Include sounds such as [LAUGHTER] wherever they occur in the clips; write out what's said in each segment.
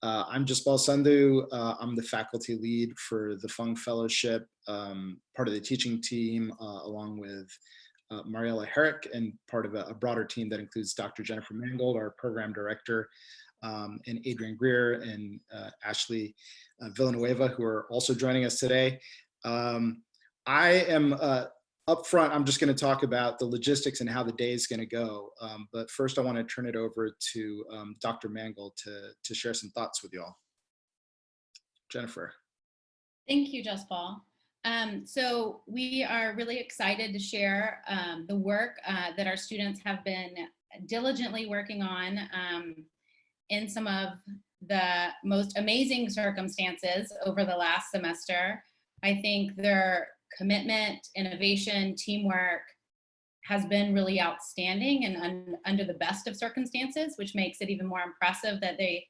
Uh, I'm Jaspal Sandhu. Uh, I'm the faculty lead for the Fung Fellowship, um, part of the teaching team, uh, along with uh, Mariella Herrick and part of a, a, broader team that includes Dr. Jennifer Mangold, our program director, um, and Adrian Greer and uh, Ashley uh, Villanueva, who are also joining us today. Um, I am up front, I'm just going to talk about the logistics and how the day is going to go. Um, but first, I want to turn it over to um, Dr. Mangold to, to share some thoughts with y'all. Jennifer. Thank you, Jaspal. Um, so we are really excited to share um, the work uh, that our students have been diligently working on um, in some of the most amazing circumstances over the last semester. I think they're commitment, innovation, teamwork has been really outstanding and un under the best of circumstances, which makes it even more impressive that they,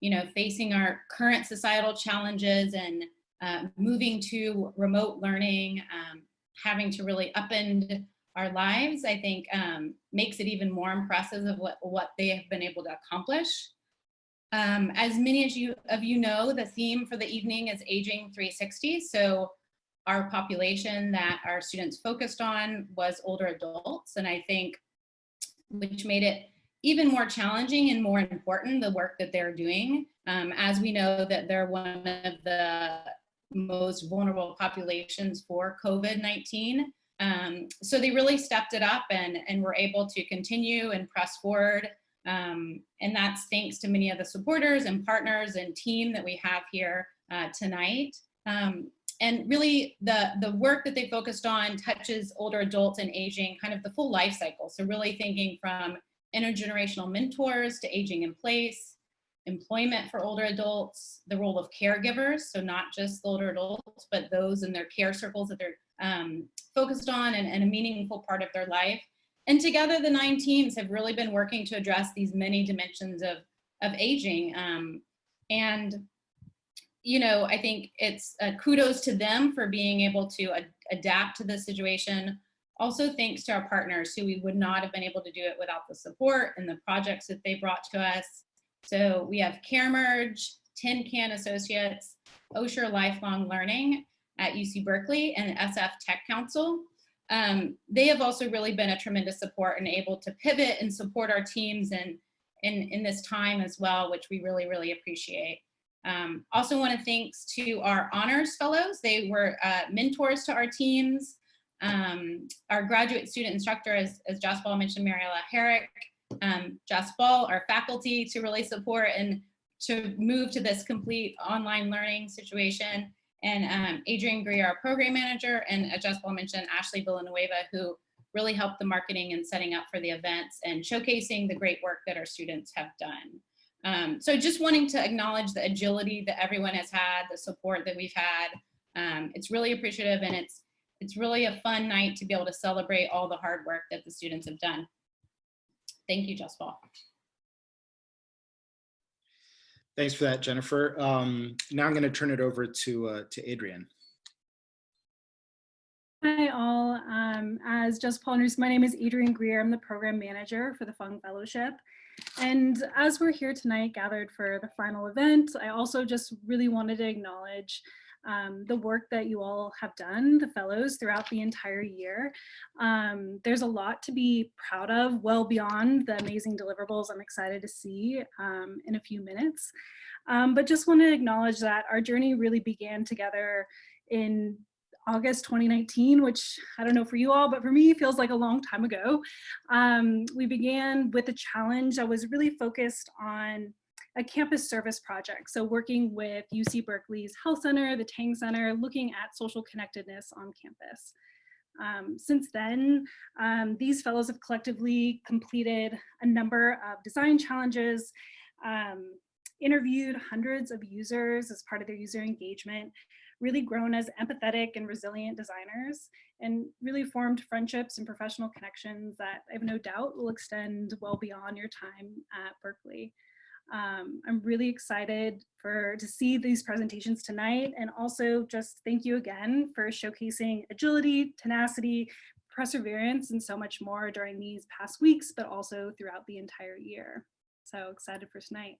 you know, facing our current societal challenges and uh, moving to remote learning, um, having to really upend our lives, I think um, makes it even more impressive of what, what they have been able to accomplish. Um, as many as you of you know, the theme for the evening is Aging 360. So our population that our students focused on was older adults. And I think which made it even more challenging and more important, the work that they're doing. Um, as we know that they're one of the most vulnerable populations for COVID-19. Um, so they really stepped it up and, and were able to continue and press forward. Um, and that's thanks to many of the supporters and partners and team that we have here uh, tonight. Um, and really the, the work that they focused on touches older adults and aging, kind of the full life cycle. So really thinking from intergenerational mentors to aging in place, employment for older adults, the role of caregivers, so not just older adults, but those in their care circles that they're um, focused on and, and a meaningful part of their life. And together the nine teams have really been working to address these many dimensions of, of aging. Um, and you know, I think it's uh, kudos to them for being able to ad adapt to the situation. Also thanks to our partners who we would not have been able to do it without the support and the projects that they brought to us. So we have CareMerge, Tin Can Associates, Osher Lifelong Learning at UC Berkeley and SF Tech Council. Um, they have also really been a tremendous support and able to pivot and support our teams in, in, in this time as well, which we really, really appreciate. Um, also want to thanks to our honors fellows. They were uh, mentors to our teams. Um, our graduate student instructor, as, as Ball mentioned, Mariella Herrick, um, Ball, our faculty to really support and to move to this complete online learning situation. And um, Adrian Greer, our program manager, and as ball mentioned, Ashley Villanueva, who really helped the marketing and setting up for the events and showcasing the great work that our students have done. Um, so just wanting to acknowledge the agility that everyone has had, the support that we've had. Um, it's really appreciative and it's, it's really a fun night to be able to celebrate all the hard work that the students have done. Thank you, Jaspal. Thanks for that, Jennifer. Um, now I'm going to turn it over to, uh, to Adrian. Hi all, um, as Jaspal my name is Adrian Greer. I'm the program manager for the Fung Fellowship. And as we're here tonight gathered for the final event, I also just really wanted to acknowledge um, the work that you all have done, the fellows, throughout the entire year. Um, there's a lot to be proud of, well beyond the amazing deliverables I'm excited to see um, in a few minutes. Um, but just want to acknowledge that our journey really began together in August 2019, which I don't know for you all, but for me feels like a long time ago. Um, we began with a challenge that was really focused on a campus service project. So working with UC Berkeley's Health Center, the Tang Center, looking at social connectedness on campus. Um, since then, um, these fellows have collectively completed a number of design challenges, um, interviewed hundreds of users as part of their user engagement, really grown as empathetic and resilient designers and really formed friendships and professional connections that I have no doubt will extend well beyond your time at Berkeley. Um, I'm really excited for to see these presentations tonight and also just thank you again for showcasing agility, tenacity, perseverance, and so much more during these past weeks, but also throughout the entire year. So excited for tonight.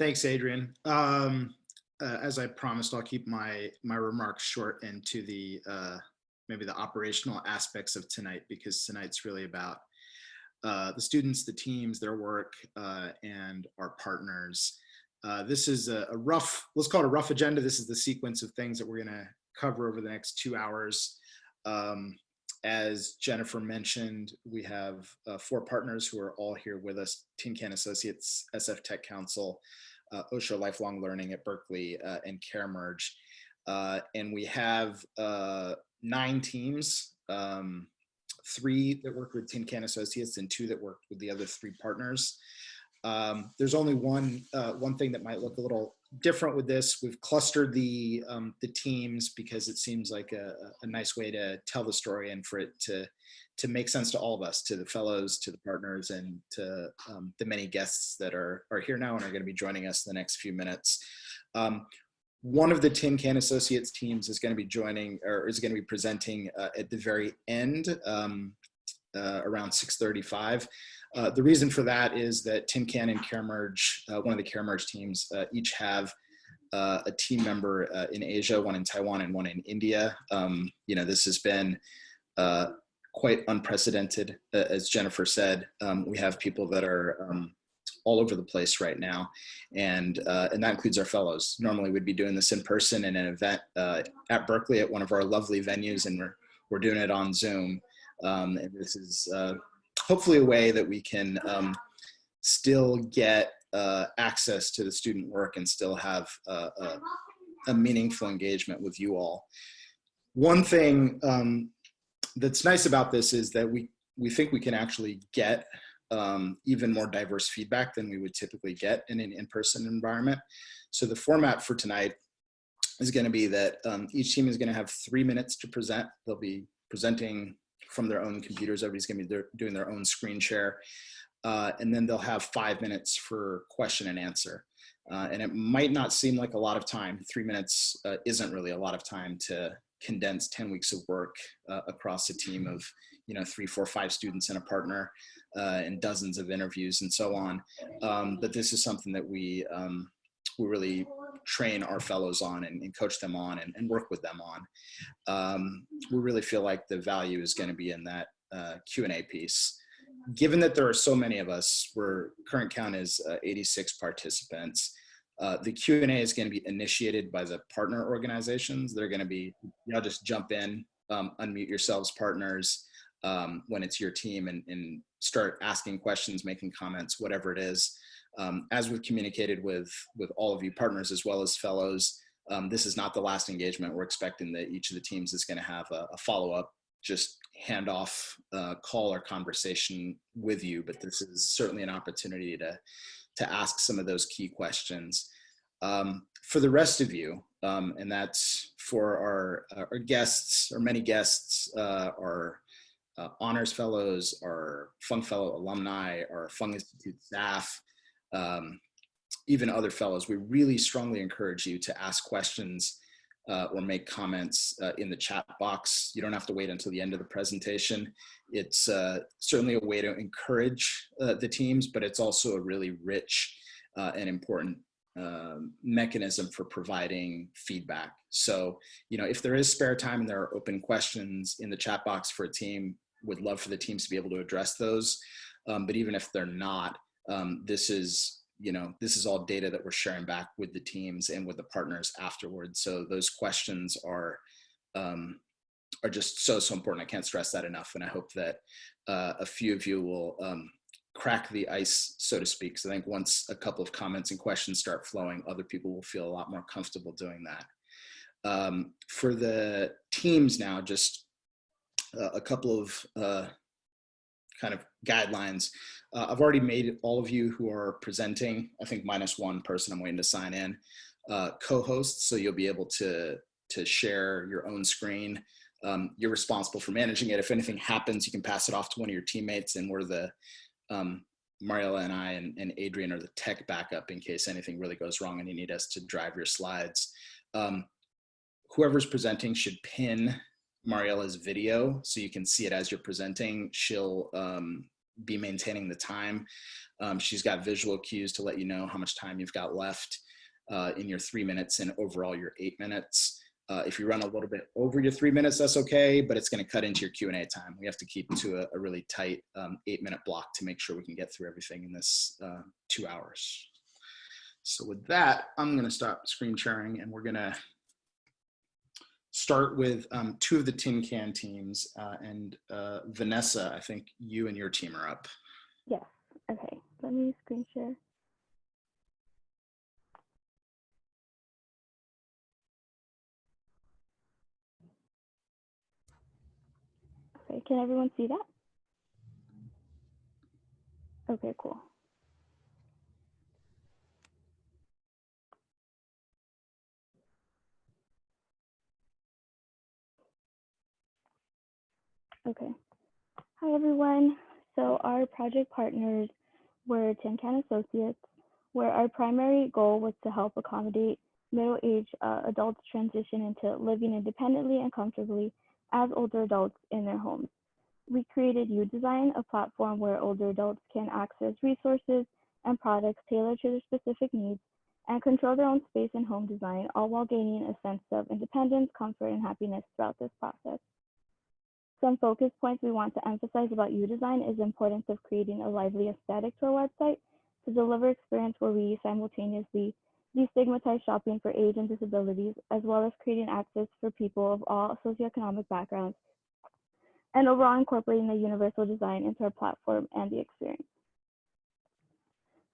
Thanks, Adrian. Um, uh, as I promised, I'll keep my my remarks short and to the uh, maybe the operational aspects of tonight because tonight's really about uh, the students, the teams, their work, uh, and our partners. Uh, this is a, a rough, let's call it a rough agenda. This is the sequence of things that we're going to cover over the next two hours. Um, as Jennifer mentioned, we have uh, four partners who are all here with us, Tin Can Associates, SF Tech Council, uh, Osher Lifelong Learning at Berkeley, uh, and CareMerge. Uh, and we have uh, nine teams, um, three that work with Tin Can Associates and two that work with the other three partners. Um, there's only one uh, one thing that might look a little different with this. We've clustered the um, the teams because it seems like a, a, nice way to tell the story and for it to to make sense to all of us, to the fellows, to the partners, and to um, the many guests that are are here now and are going to be joining us in the next few minutes. Um, one of the Tin Can Associates teams is going to be joining or is going to be presenting uh, at the very end um, uh, around 635. Uh, the reason for that is that Tin Can and CareMerge, uh, one of the CareMerge teams, uh, each have uh, a team member uh, in Asia, one in Taiwan and one in India. Um, you know, this has been quite unprecedented, as Jennifer said. Um, we have people that are um, all over the place right now, and and that includes our fellows. Normally, we'd be doing this in person in an event at Berkeley at one of our lovely venues, and we're we're doing it on Zoom. Um, and this is hopefully a way that we can um, still get uh, access to the student work and still have uh, a, a, meaningful engagement with you all. One thing um, that's nice about this is that we, we think we can actually get um, even more diverse feedback than we would typically get in an in-person environment. So the format for tonight is going to be that um, each team is going to have three minutes to present. They'll be presenting from their own computers. Everybody's gonna be doing their own screen share. Uh, and then they'll have five minutes for question and answer. Uh, and it might not seem like a lot of time. Three minutes uh, isn't really a lot of time to condense 10 weeks of work uh, across a team of, you know, three, four, five students and a partner uh, and dozens of interviews and so on. Um, but this is something that we, um, we really train our fellows on and, and coach them on and, and, work with them on. Um, we really feel like the value is going to be in that uh, Q&A piece. Given that there are so many of us, we're current count is uh, 86 participants. Uh, the Q&A is going to be initiated by the partner organizations. They're going to be, know, just jump in, um, unmute yourselves partners um, when it's your team and, and start asking questions, making comments, whatever it is. Um, as we've communicated with, with all of you partners as well as fellows, um, this is not the last engagement. We're expecting that each of the teams is gonna have a, a follow-up, just handoff uh, call or conversation with you, but this is certainly an opportunity to, to ask some of those key questions. Um, for the rest of you, um, and that's for our, our guests, our many guests, uh, our uh, honors fellows, our Fung Fellow alumni, our Fung Institute staff, um, even other fellows, we really strongly encourage you to ask questions uh, or make comments uh, in the chat box. You don't have to wait until the end of the presentation. It's uh, certainly a way to encourage uh, the teams, but it's also a really rich uh, and important um, mechanism for providing feedback. So, you know, if there is spare time and there are open questions in the chat box for a team, would love for the teams to be able to address those. Um, but even if they're not, um, this is you know this is all data that we're sharing back with the teams and with the partners afterwards. So those questions are um, are just so so important. I can't stress that enough and i hope that uh, a few of you will um, crack the ice so to speak. So i think once a couple of comments and questions start flowing other people will feel a lot more comfortable doing that. Um, for the teams now just uh, a couple of uh, kind of guidelines. Uh, I've already made all of you who are presenting, I think minus one person I'm waiting to sign in, uh, co-hosts, so you'll be able to, to share your own screen. Um, you're responsible for managing it. If anything happens, you can pass it off to one of your teammates and we're the, um, Mariella and I and, and, Adrian are the tech backup in case anything really goes wrong and you need us to drive your slides. Um, whoever's presenting should pin Mariella's video so you can see it as you're presenting. She'll um, be maintaining the time. Um, she's got visual cues to let you know how much time you've got left uh, in your three minutes and overall your eight minutes. Uh, if you run a little bit over your three minutes, that's okay, but it's going to cut into your Q&A time. We have to keep to a, a really tight um, eight minute block to make sure we can get through everything in this uh, two hours. So with that, I'm going to stop screen sharing and we're going to start with um, two of the tin can teams uh, and uh, Vanessa, I think you and your team are up. Yes. Okay. Let me screen share. Okay. Can everyone see that? Okay. Cool. Okay. Hi, everyone. So our project partners were Tin Can Associates, where our primary goal was to help accommodate middle-aged uh, adults transition into living independently and comfortably as older adults in their homes. We created U-Design, a platform where older adults can access resources and products tailored to their specific needs and control their own space and home design, all while gaining a sense of independence, comfort, and happiness throughout this process. Some focus points we want to emphasize about U-Design is the importance of creating a lively aesthetic to our website to deliver experience where we simultaneously destigmatize shopping for age and disabilities, as well as creating access for people of all socioeconomic backgrounds, and overall incorporating the universal design into our platform and the experience.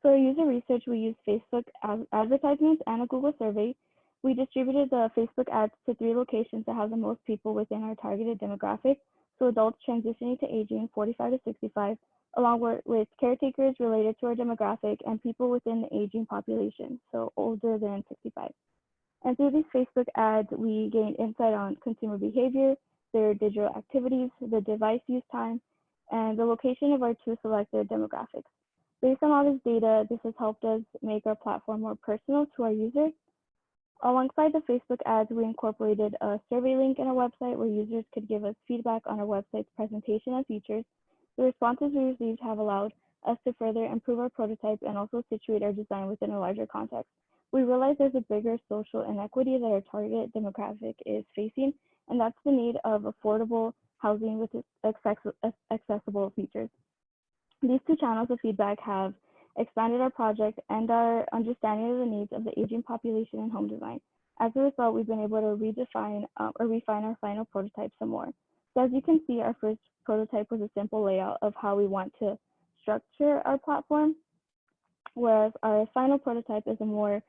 For our user research, we used Facebook advertisements and a Google survey. We distributed the Facebook ads to three locations that have the most people within our targeted demographic, so adults transitioning to aging 45 to 65, along with, with caretakers related to our demographic and people within the aging population, so older than 65. And through these Facebook ads, we gained insight on consumer behavior, their digital activities, the device use time, and the location of our two selected demographics. Based on all this data, this has helped us make our platform more personal to our users Alongside the Facebook ads, we incorporated a survey link in our website where users could give us feedback on our website's presentation and features. The responses we received have allowed us to further improve our prototype and also situate our design within a larger context. We realize there's a bigger social inequity that our target demographic is facing, and that's the need of affordable housing with accessible features. These two channels of feedback have expanded our project and our understanding of the needs of the aging population in home design. As a result, we've been able to redefine uh, or refine our final prototype some more. So as you can see, our first prototype was a simple layout of how we want to structure our platform, whereas our final prototype is a more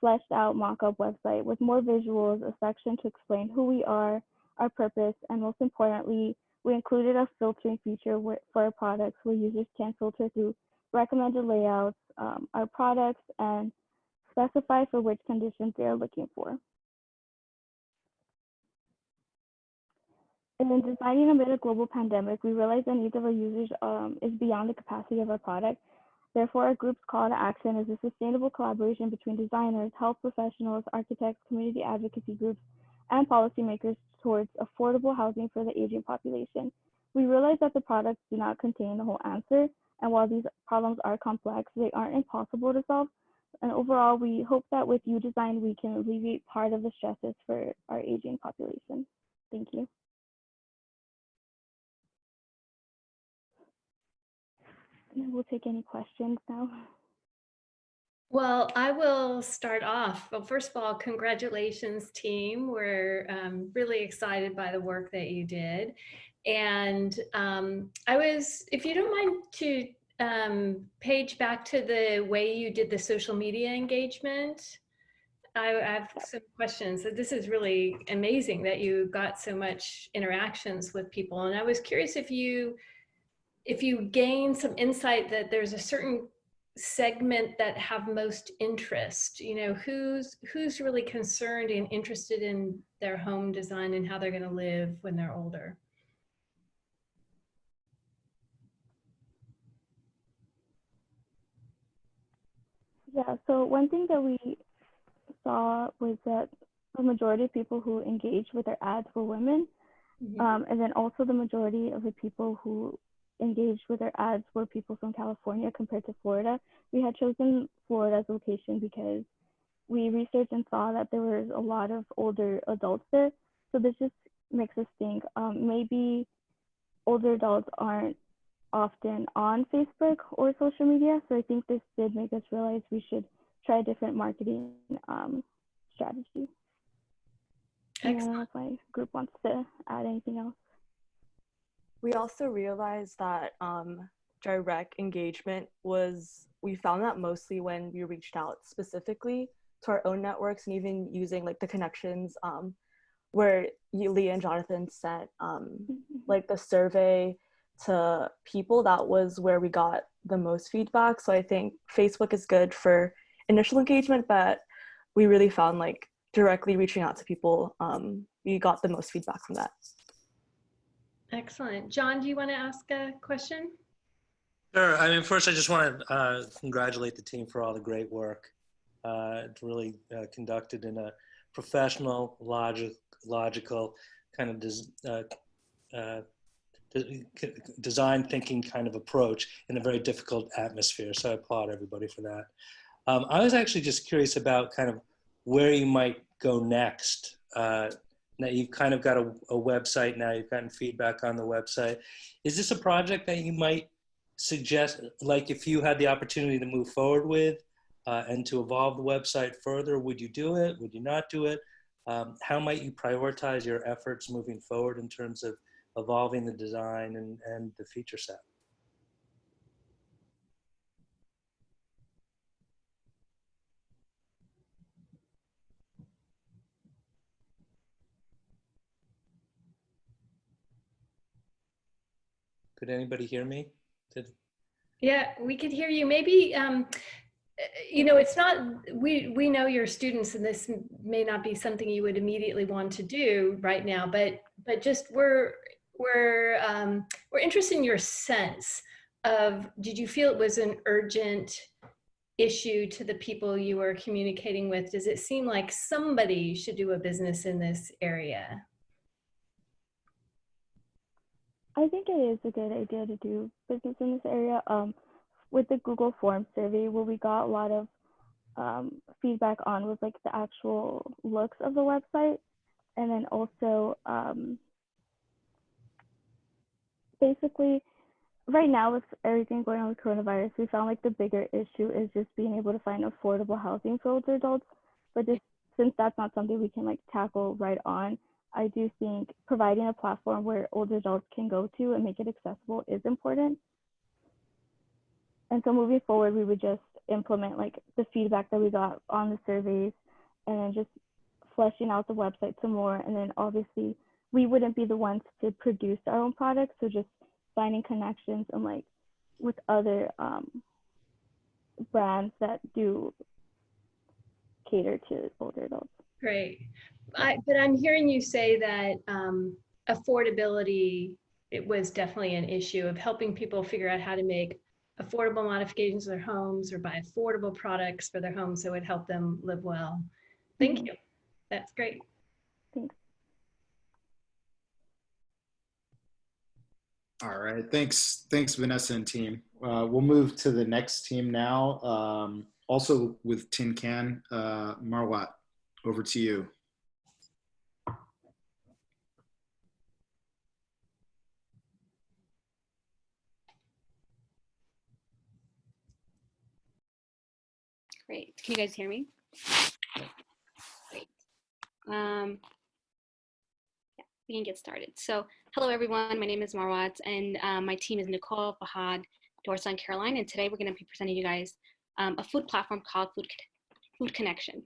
fleshed out mock-up website with more visuals, a section to explain who we are, our purpose, and most importantly, we included a filtering feature for our products where users can filter through recommended layouts, um, our products, and specify for which conditions they are looking for. And in designing amid a global pandemic, we realize the needs of our users um, is beyond the capacity of our product. Therefore, our group's call to action is a sustainable collaboration between designers, health professionals, architects, community advocacy groups, and policymakers towards affordable housing for the aging population. We realize that the products do not contain the whole answer, and while these problems are complex, they aren't impossible to solve. And overall, we hope that with U-Design, we can alleviate part of the stresses for our aging population. Thank you. We'll take any questions now. Well, I will start off. Well, first of all, congratulations, team. We're um, really excited by the work that you did. And um, I was, if you don't mind to um, page back to the way you did the social media engagement. I, I have some questions. This is really amazing that you got so much interactions with people. And I was curious if you, if you gain some insight that there's a certain segment that have most interest you know who's who's really concerned and interested in their home design and how they're going to live when they're older Yeah, so one thing that we saw was that the majority of people who engaged with our ads were women. Mm -hmm. um, and then also the majority of the people who engaged with our ads were people from California compared to Florida. We had chosen Florida as a location because we researched and saw that there was a lot of older adults there. So this just makes us think um, maybe older adults aren't often on Facebook or social media. So I think this did make us realize we should try a different marketing um, strategy. And I don't know if my group wants to add anything else. We also realized that um, direct engagement was, we found that mostly when we reached out specifically to our own networks and even using like the connections um, where you, Leah and Jonathan sent um, like the survey to people, that was where we got the most feedback. So I think Facebook is good for initial engagement, but we really found like directly reaching out to people, um, we got the most feedback from that. Excellent. John, do you want to ask a question? Sure. I mean, first, I just want to uh, congratulate the team for all the great work. Uh, it's really uh, conducted in a professional, logic, logical kind of design thinking kind of approach in a very difficult atmosphere. So I applaud everybody for that. Um, I was actually just curious about kind of where you might go next. Uh, now you've kind of got a, a website now, you've gotten feedback on the website. Is this a project that you might suggest, like if you had the opportunity to move forward with uh, and to evolve the website further, would you do it? Would you not do it? Um, how might you prioritize your efforts moving forward in terms of evolving the design and, and the feature set? Could anybody hear me? Did, Yeah, we could hear you. Maybe, um, you know, it's not, we, we know your students and this may not be something you would immediately want to do right now, but, but just we're, we're, um, we're interested in your sense of, did you feel it was an urgent issue to the people you were communicating with? Does it seem like somebody should do a business in this area? I think it is a good idea to do business in this area. Um, with the Google Form survey, what we got a lot of um, feedback on was like the actual looks of the website, and then also um, basically right now with everything going on with coronavirus, we found like the bigger issue is just being able to find affordable housing for older adults. But just since that's not something we can like tackle right on, I do think providing a platform where older adults can go to and make it accessible is important. And so moving forward, we would just implement like the feedback that we got on the surveys and then just fleshing out the website some more. And then obviously we wouldn't be the ones to produce our own products. So just finding connections and like with other um, brands that do cater to older adults. Great. I, but I'm hearing you say that um, affordability, it was definitely an issue of helping people figure out how to make affordable modifications to their homes or buy affordable products for their homes that would help them live well. Thank Mhm. you. That's great. Thanks. All right, thanks, thanks Vanessa and team. Uh, we'll move to the next team now. Um, also with Tin Can, uh, Marwat, over to you. Great. Can you guys hear me? Great. Um, yeah, we can get started. So hello, everyone. My name is Marwat, and um, my team is Nicole, Fahad, Dorsa, and Caroline. And today we're going to be presenting you guys um, a food platform called Food, food Connection.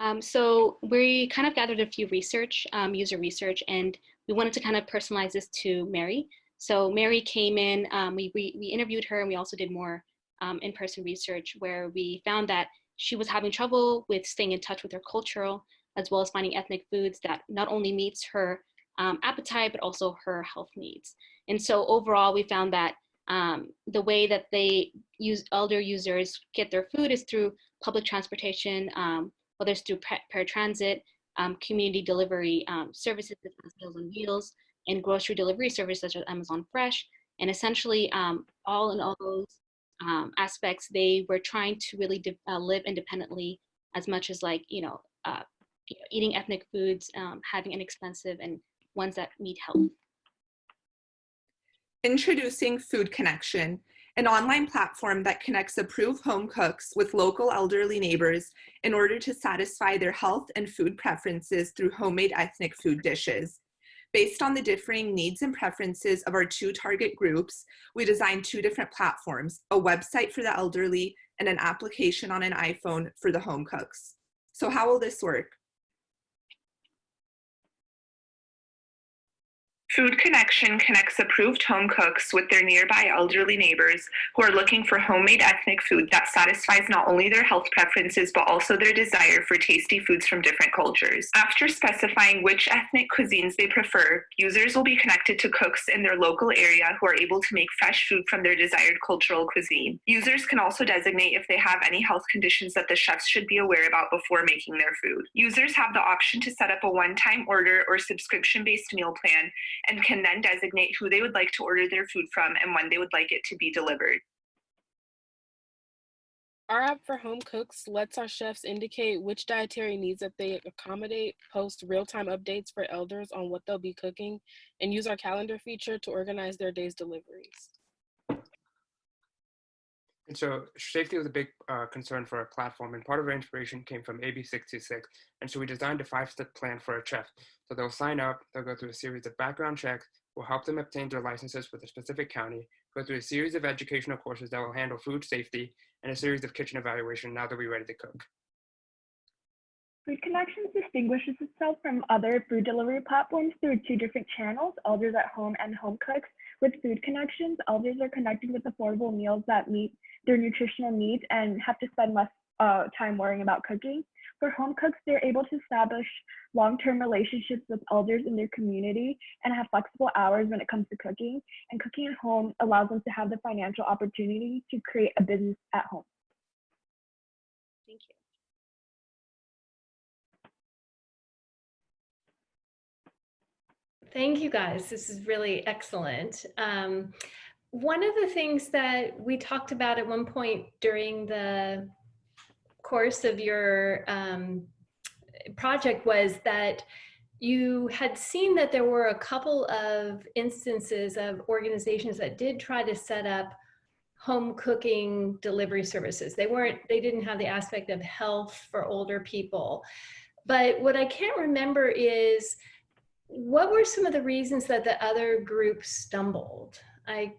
Um, so we kind of gathered a few research, um, user research, and we wanted to kind of personalize this to Mary. So Mary came in, um, we, we, we interviewed her and we also did more um, in-person research where we found that she was having trouble with staying in touch with her cultural as well as finding ethnic foods that not only meets her um, appetite, but also her health needs. And so overall, we found that um, the way that they use elder users get their food is through public transportation, um, whether it's through paratransit, um, community delivery um, services, Meals on Wheels, and grocery delivery services such as Amazon Fresh. And essentially, um, all in all those um, aspects, they were trying to really uh, live independently as much as like, you know, uh, eating ethnic foods, um, having inexpensive and ones that meet health. Introducing Food Connection, an online platform that connects approved home cooks with local elderly neighbors in order to satisfy their health and food preferences through homemade ethnic food dishes. Based on the differing needs and preferences of our two target groups, we designed two different platforms, a website for the elderly and an application on an iPhone for the home cooks. So how will this work? Food Connection connects approved home cooks with their nearby elderly neighbors who are looking for homemade ethnic food that satisfies not only their health preferences but also their desire for tasty foods from different cultures. After specifying which ethnic cuisines they prefer, users will be connected to cooks in their local area who are able to make fresh food from their desired cultural cuisine. Users can also designate if they have any health conditions that the chefs should be aware about before making their food. Users have the option to set up a one-time order or subscription-based meal plan and can then designate who they would like to order their food from and when they would like it to be delivered. Our app for home cooks lets our chefs indicate which dietary needs that they accommodate, post real-time updates for elders on what they'll be cooking, and use our calendar feature to organize their day's deliveries. And so safety was a big uh, concern for our platform, and part of our inspiration came from AB626. And so we designed a five-step plan for a chef. So they'll sign up, they'll go through a series of background checks, we'll help them obtain their licenses with a specific county, go through a series of educational courses that will handle food safety, and a series of kitchen evaluation now that we're ready to cook. Food Connections distinguishes itself from other food delivery platforms through two different channels, Elders at Home and Home Cooks. With Food Connections, elders are connected with affordable meals that meet their nutritional needs and have to spend less uh, time worrying about cooking. For home cooks, they're able to establish long-term relationships with elders in their community and have flexible hours when it comes to cooking. And cooking at home allows them to have the financial opportunity to create a business at home. Thank you. Thank you guys. This is really excellent. Um, one of the things that we talked about at one point during the course of your um, project was that you had seen that there were a couple of instances of organizations that did try to set up home cooking delivery services. They weren't, they didn't have the aspect of health for older people. But what I can't remember is what were some of the reasons that the other group stumbled? I,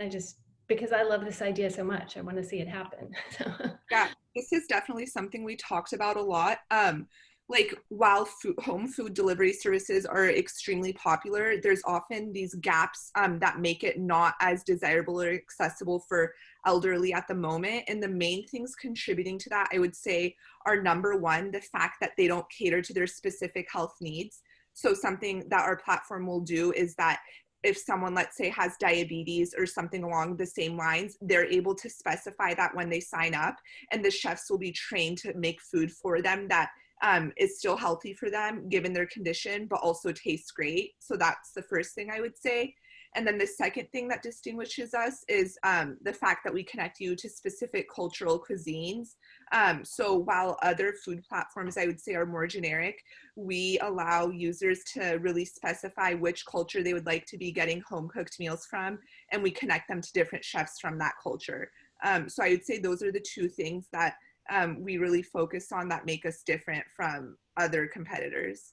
I just, because I love this idea so much, I want to see it happen. [LAUGHS] yeah, this is definitely something we talked about a lot. Um, like while food, home food delivery services are extremely popular, there's often these gaps um, that make it not as desirable or accessible for elderly at the moment. And the main things contributing to that, I would say, are number one, the fact that they don't cater to their specific health needs. So something that our platform will do is that if someone, let's say, has diabetes or something along the same lines, they're able to specify that when they sign up, and the chefs will be trained to make food for them that um, is still healthy for them given their condition, but also tastes great. So that's the first thing I would say. And then the second thing that distinguishes us is um, the fact that we connect you to specific cultural cuisines. Um, so while other food platforms I would say are more generic, we allow users to really specify which culture they would like to be getting home cooked meals from, and we connect them to different chefs from that culture. Um, so I would say those are the two things that um, we really focus on that make us different from other competitors.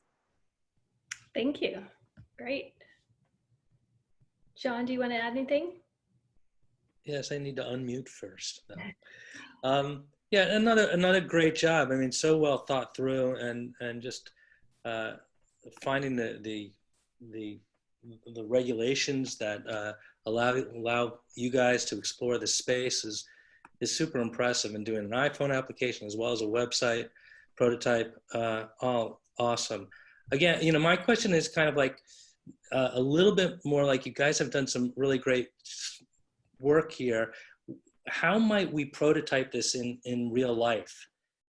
Thank you. Great. John, do you want to add anything? Yes, I need to unmute first. Um, yeah, another another great job. I mean, so well thought through, and and just uh, finding the the the the regulations that uh, allow allow you guys to explore the space is is super impressive. And doing an iPhone application as well as a website prototype, uh, all awesome. Again, you know, my question is kind of like uh, a little bit more like you guys have done some really great work here. How might we prototype this in, in real life?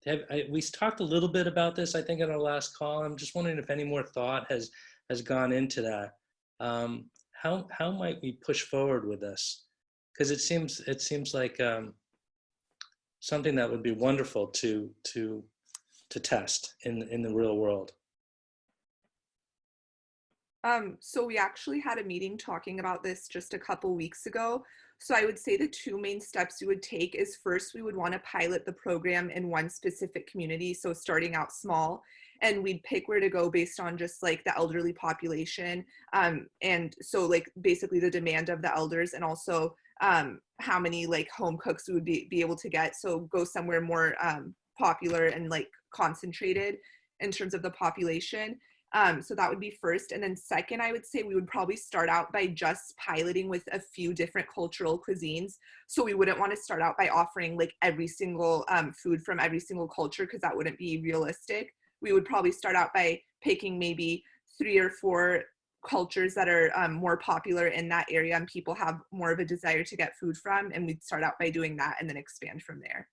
Have, I, we talked a little bit about this, I think, in our last call. I'm just wondering if any more thought has, has gone into that. Um, how how might we push forward with this? Because it seems it seems like um, something that would be wonderful to to to test in in the real world. Um, so we actually had a meeting talking about this just a couple weeks ago. So I would say the two main steps we would take is first, we would want to pilot the program in one specific community. So starting out small and we'd pick where to go based on just like the elderly population. Um, and so like basically the demand of the elders and also um, how many like home cooks we would be, be able to get. So go somewhere more um, popular and like concentrated in terms of the population. Um, so that would be first. And then second, I would say we would probably start out by just piloting with a few different cultural cuisines. So we wouldn't want to start out by offering like every single um, food from every single culture because that wouldn't be realistic. We would probably start out by picking maybe three or four cultures that are um, more popular in that area and people have more of a desire to get food from. And we'd start out by doing that and then expand from there.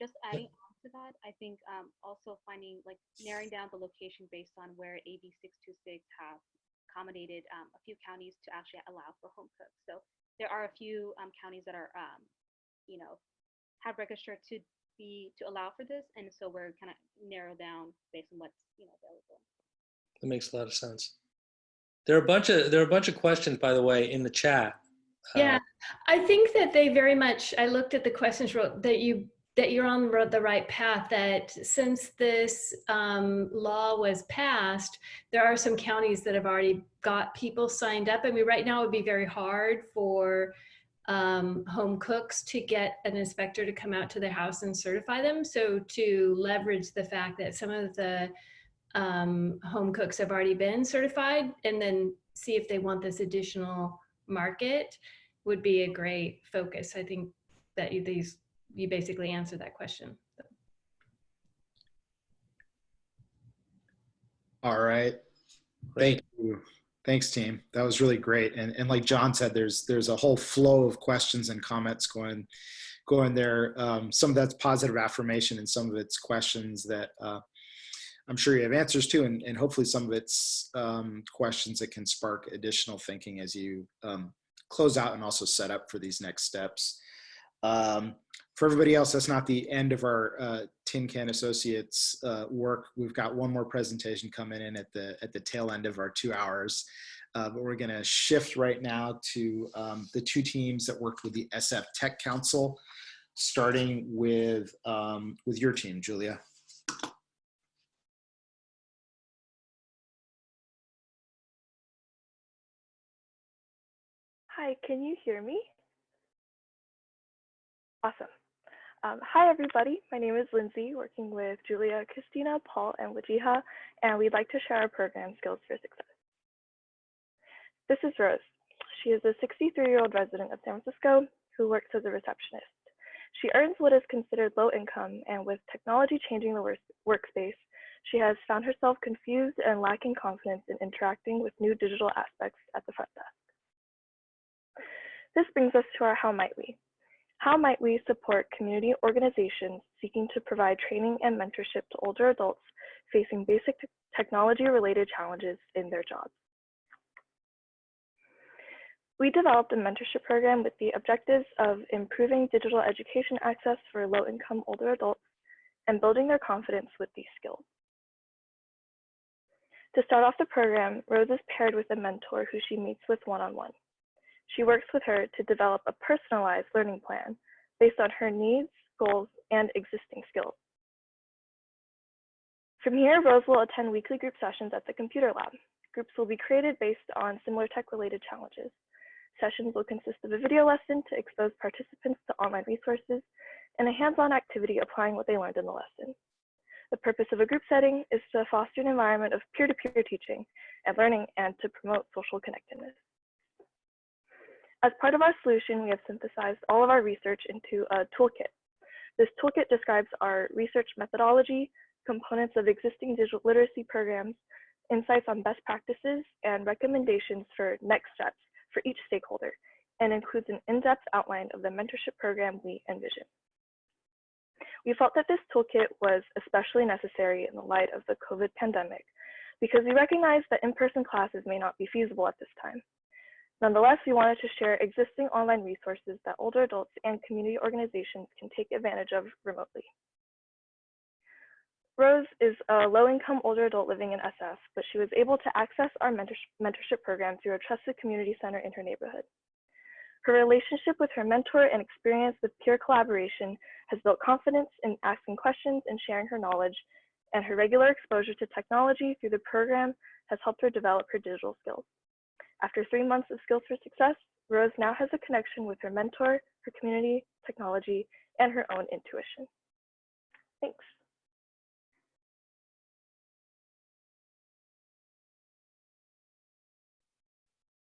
Just adding to that, I think um, also finding like narrowing down the location based on where AB 626 have accommodated um, a few counties to actually allow for home cooks. So there are a few um, counties that are, um, you know, have registered to be to allow for this, and so we're kind of narrow down based on what's you know available. That makes a lot of sense. There are a bunch of there are a bunch of questions, by the way, in the chat. Yeah, I think that they very much. I looked at the questions wrote that you that you're on the right path that since this um, law was passed, there are some counties that have already got people signed up. I mean, right now it would be very hard for um, home cooks to get an inspector to come out to their house and certify them. So to leverage the fact that some of the um, home cooks have already been certified and then see if they want this additional market would be a great focus. I think that these you basically answer that question. All right. Thank you. Thanks, team. That was really great. And, and like John said, there's there's a whole flow of questions and comments going going there. Um, some of that's positive affirmation and some of it's questions that uh, I'm sure you have answers to, and, and hopefully some of it's um, questions that can spark additional thinking as you um, close out and also set up for these next steps. Um, for everybody else, that's not the end of our uh, Tin Can Associates uh, work. We've got one more presentation coming in at the at the tail end of our two hours. Uh, but we're going to shift right now to um, the two teams that worked with the SF Tech Council, starting with um, with your team, Julia. Hi, can you hear me? Awesome. Um, hi, everybody. My name is Lindsay, working with Julia, Christina, Paul, and Wajiha, and we'd like to share our program Skills for Success. This is Rose. She is a 63-year-old resident of San Francisco who works as a receptionist. She earns what is considered low income, and with technology changing the work workspace, she has found herself confused and lacking confidence in interacting with new digital aspects at the front desk. This brings us to our How Might We? How might we support community organizations seeking to provide training and mentorship to older adults facing basic technology-related challenges in their jobs? We developed a mentorship program with the objectives of improving digital education access for low-income older adults and building their confidence with these skills. To start off the program, Rose is paired with a mentor who she meets with one-on-one. -on -one. She works with her to develop a personalized learning plan based on her needs, goals, and existing skills. From here, Rose will attend weekly group sessions at the computer lab. Groups will be created based on similar tech-related challenges. Sessions will consist of a video lesson to expose participants to online resources and a hands-on activity applying what they learned in the lesson. The purpose of a group setting is to foster an environment of peer-to-peer -peer teaching and learning and to promote social connectedness. As part of our solution, we have synthesized all of our research into a toolkit. This toolkit describes our research methodology, components of existing digital literacy programs, insights on best practices, and recommendations for next steps for each stakeholder, and includes an in-depth outline of the mentorship program we envision. We felt that this toolkit was especially necessary in the light of the COVID pandemic because we recognize that in-person classes may not be feasible at this time. Nonetheless, we wanted to share existing online resources that older adults and community organizations can take advantage of remotely. Rose is a low-income older adult living in SF, but she was able to access our mentorship program through a trusted community center in her neighborhood. Her relationship with her mentor and experience with peer collaboration has built confidence in asking questions and sharing her knowledge, and her regular exposure to technology through the program has helped her develop her digital skills. After three months of Skills for Success, Rose now has a connection with her mentor, her community, technology, and her own intuition. Thanks.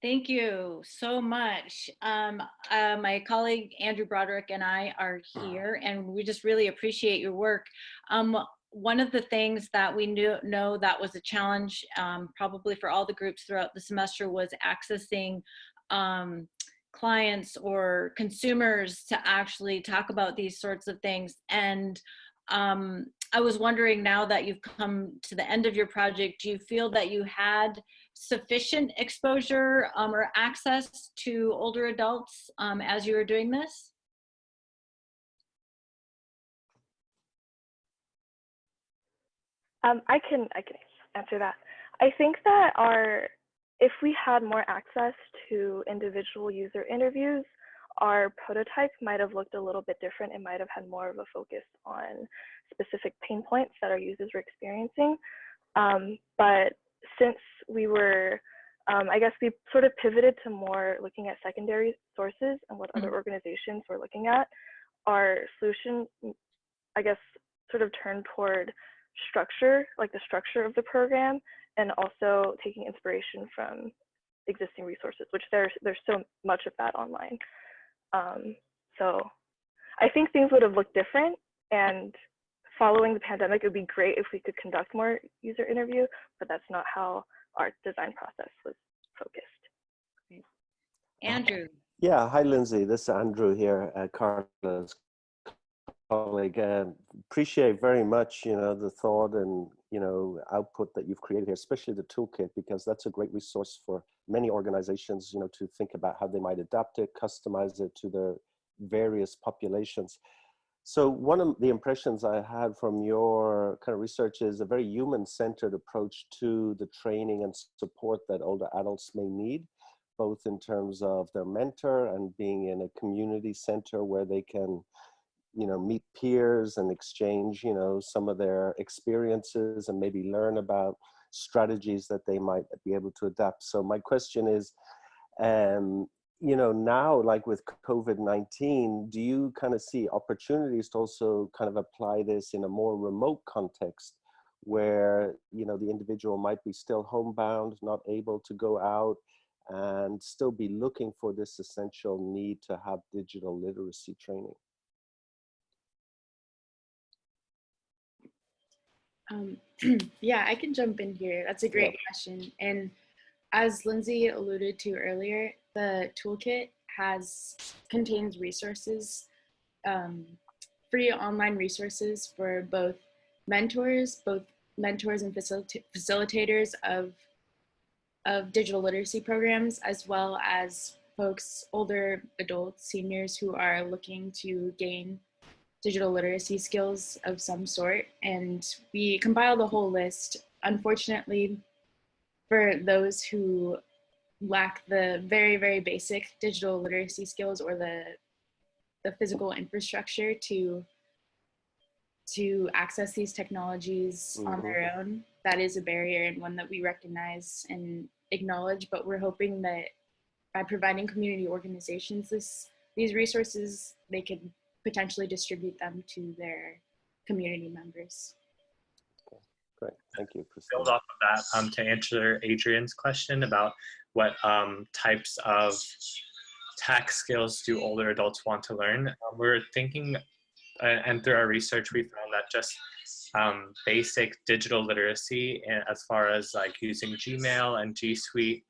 Thank you so much. Um, uh, my colleague Andrew Broderick and I are here and we just really appreciate your work. Um, one of the things that we knew know that was a challenge um, probably for all the groups throughout the semester was accessing um, clients or consumers to actually talk about these sorts of things. And um, I was wondering now that you've come to the end of your project, do you feel that you had sufficient exposure um, or access to older adults um, as you were doing this? Um, I can I can answer that. I think that our if we had more access to individual user interviews, our prototype might have looked a little bit different. It might have had more of a focus on specific pain points that our users were experiencing. Um, but since we were, um, I guess we sort of pivoted to more looking at secondary sources and what mm -hmm. other organizations were looking at, our solution, I guess, sort of turned toward structure, like the structure of the program, and also taking inspiration from existing resources, which there's there's so much of that online. Um, so I think things would have looked different and following the pandemic, it would be great if we could conduct more user interview, but that's not how our design process was focused. Andrew. Yeah, hi Lindsay, this is Andrew here, uh, Carla's colleague. Uh, appreciate very much, you know, the thought and, you know, output that you've created here, especially the toolkit, because that's a great resource for many organizations, you know, to think about how they might adapt it, customize it to their various populations. So one of the impressions I had from your kind of research is a very human-centered approach to the training and support that older adults may need, both in terms of their mentor and being in a community center where they can, you know, meet peers and exchange, you know, some of their experiences and maybe learn about strategies that they might be able to adapt. So my question is, um, you know, now, like with COVID-19, do you kind of see opportunities to also kind of apply this in a more remote context where, you know, the individual might be still homebound, not able to go out and still be looking for this essential need to have digital literacy training? Um, [CLEARS THROAT] yeah, I can jump in here. That's a great yeah. question. And as Lindsay alluded to earlier, the toolkit has contains resources, um, free online resources for both mentors, both mentors and facilita facilitators of of digital literacy programs, as well as folks, older adults, seniors who are looking to gain digital literacy skills of some sort. And we compiled a whole list. Unfortunately, for those who lack the very, very basic digital literacy skills or the, the physical infrastructure to, to access these technologies mm -hmm. on their mm-hmm. own, that is a barrier and one that we recognize and acknowledge, but we're hoping that by providing community organizations this, these resources, they could potentially distribute them to their community members. Great, thank you. Priscilla. Build off of that um, to answer Adrian's question about what um, types of tech skills do older adults want to learn. Um, we're thinking, uh, and through our research, we found that just um, basic digital literacy as far as like using Gmail and G Suite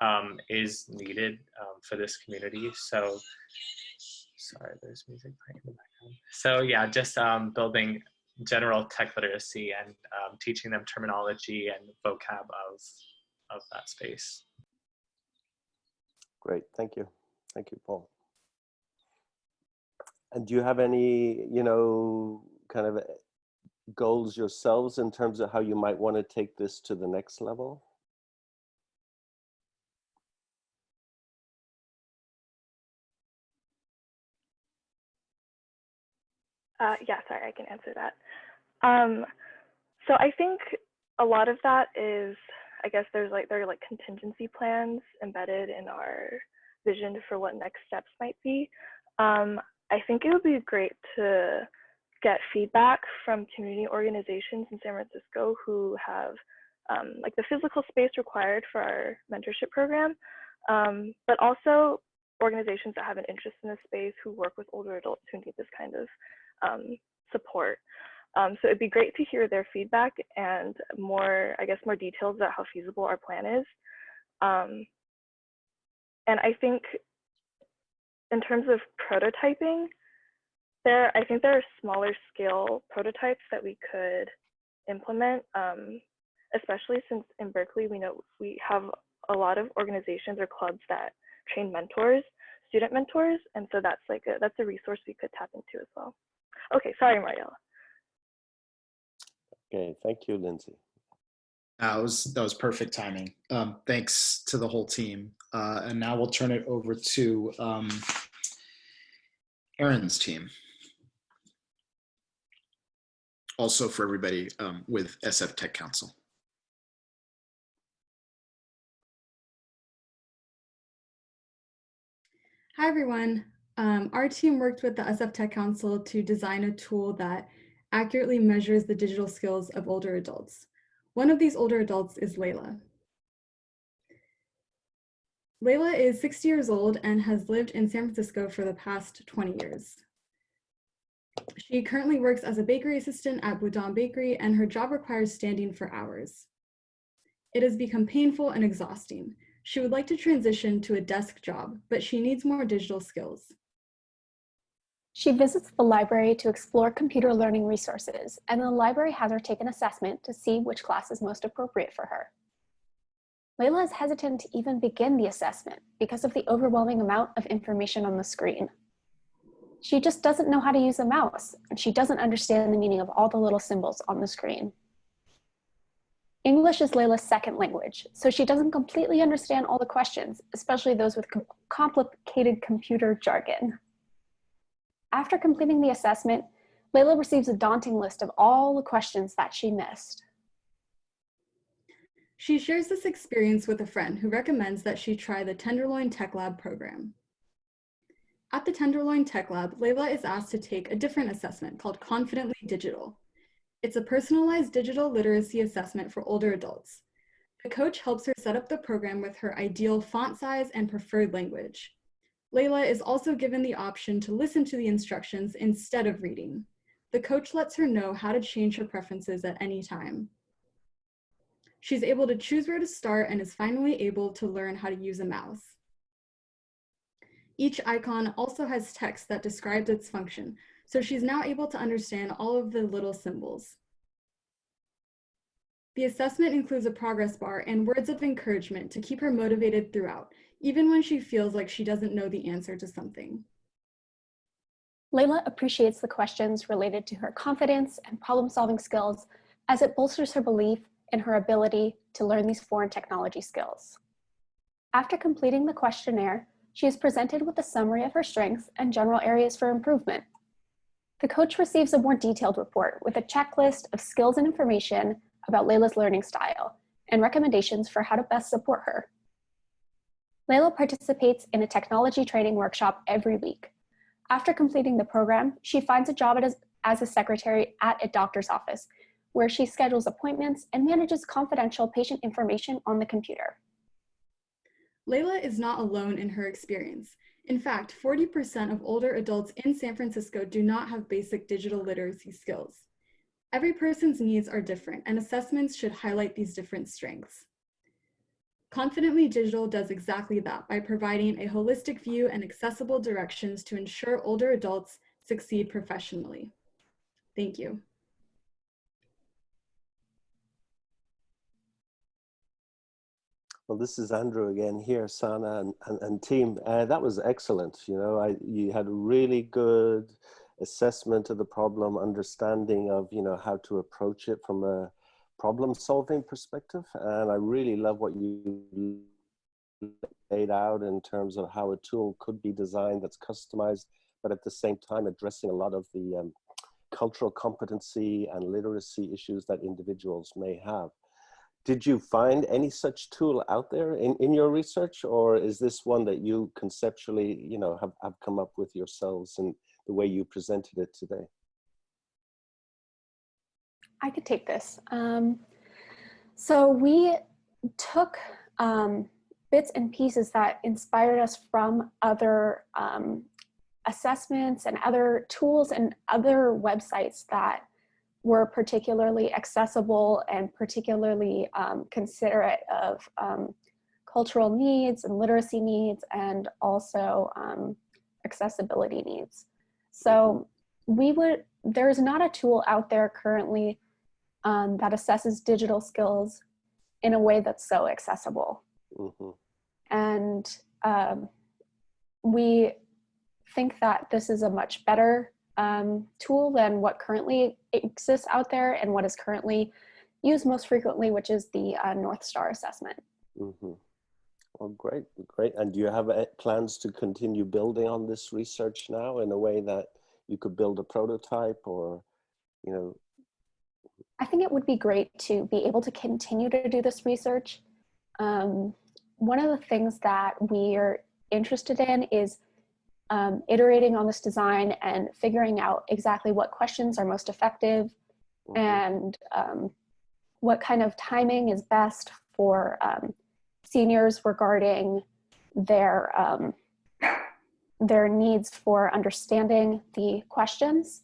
um, is needed um, for this community. So, sorry, there's music playing in the background. So yeah, just um, building general tech literacy and um, teaching them terminology and vocab of, of that space. Great, thank you. Thank you, Paul. And do you have any, you know, kind of goals yourselves in terms of how you might want to take this to the next level? Uh, yeah, sorry, I can answer that. Um, so I think a lot of that is, I guess there's like there are like contingency plans embedded in our vision for what next steps might be. Um, I think it would be great to get feedback from community organizations in San Francisco who have um, like the physical space required for our mentorship program, um, but also organizations that have an interest in this space who work with older adults who need this kind of um, support. Um, so it'd be great to hear their feedback and more, I guess, more details about how feasible our plan is. Um, and I think in terms of prototyping, there, I think there are smaller scale prototypes that we could implement, um, especially since in Berkeley, we know we have a lot of organizations or clubs that train mentors, student mentors. And so that's like, a, that's a resource we could tap into as well. Okay, sorry, Mariella. Okay, thank you, Lindsay. That was that was perfect timing. Um, thanks to the whole team. Uh, and now we'll turn it over to um, Aaron's team. Also for everybody um, with SF Tech Council. Hi, everyone. Um, our team worked with the SF Tech Council to design a tool that accurately measures the digital skills of older adults. One of these older adults is Layla. Layla is 60 years old and has lived in San Francisco for the past 20 years. She currently works as a bakery assistant at Boudin Bakery and her job requires standing for hours. It has become painful and exhausting. She would like to transition to a desk job, but she needs more digital skills. She visits the library to explore computer learning resources, and the library has her take an assessment to see which class is most appropriate for her. Layla is hesitant to even begin the assessment because of the overwhelming amount of information on the screen. She just doesn't know how to use a mouse, and she doesn't understand the meaning of all the little symbols on the screen. English is Layla's second language, so she doesn't completely understand all the questions, especially those with com complicated computer jargon. After completing the assessment, Layla receives a daunting list of all the questions that she missed. She shares this experience with a friend who recommends that she try the Tenderloin Tech Lab program. At the Tenderloin Tech Lab, Layla is asked to take a different assessment called Confidently Digital. It's a personalized digital literacy assessment for older adults. The coach helps her set up the program with her ideal font size and preferred language. Layla is also given the option to listen to the instructions instead of reading. The coach lets her know how to change her preferences at any time. She's able to choose where to start and is finally able to learn how to use a mouse. Each icon also has text that describes its function, so she's now able to understand all of the little symbols. The assessment includes a progress bar and words of encouragement to keep her motivated throughout, even when she feels like she doesn't know the answer to something. Layla appreciates the questions related to her confidence and problem-solving skills as it bolsters her belief in her ability to learn these foreign technology skills. After completing the questionnaire, she is presented with a summary of her strengths and general areas for improvement. The coach receives a more detailed report with a checklist of skills and information about Layla's learning style and recommendations for how to best support her. Layla participates in a technology training workshop every week. After completing the program, she finds a job as, a secretary at a doctor's office where she schedules appointments and manages confidential patient information on the computer. Layla is not alone in her experience. In fact, 40% of older adults in San Francisco do not have basic digital literacy skills. Every person's needs are different and assessments should highlight these different strengths. Confidently Digital does exactly that by providing a holistic view and accessible directions to ensure older adults succeed professionally. Thank you. Well, this is Andrew again here, Sana and, and, and team. Uh, that was excellent. You know, I, you had a really good assessment of the problem, understanding of, you know, how to approach it from a, problem solving perspective. And I really love what you laid out in terms of how a tool could be designed that's customized, but at the same time addressing a lot of the um, cultural competency and literacy issues that individuals may have. Did you find any such tool out there in, in your research or is this one that you conceptually, you know, have, have come up with yourselves and the way you presented it today? I could take this. Um, so we took um, bits and pieces that inspired us from other um, assessments and other tools and other websites that were particularly accessible and particularly um, considerate of um, cultural needs and literacy needs and also um, accessibility needs. So we would, there's not a tool out there currently um, that assesses digital skills in a way that's so accessible. Mm -hmm. And um, we think that this is a much better um, tool than what currently exists out there and what is currently used most frequently, which is the uh, Northstar assessment. Mm -hmm. Well, great, great. And do you have uh, plans to continue building on this research now in a way that you could build a prototype or, you know? I think it would be great to be able to continue to do this research. Um, one of the things that we are interested in is um, iterating on this design and figuring out exactly what questions are most effective mm-hmm. and um, what kind of timing is best for um, seniors regarding their um, their needs for understanding the questions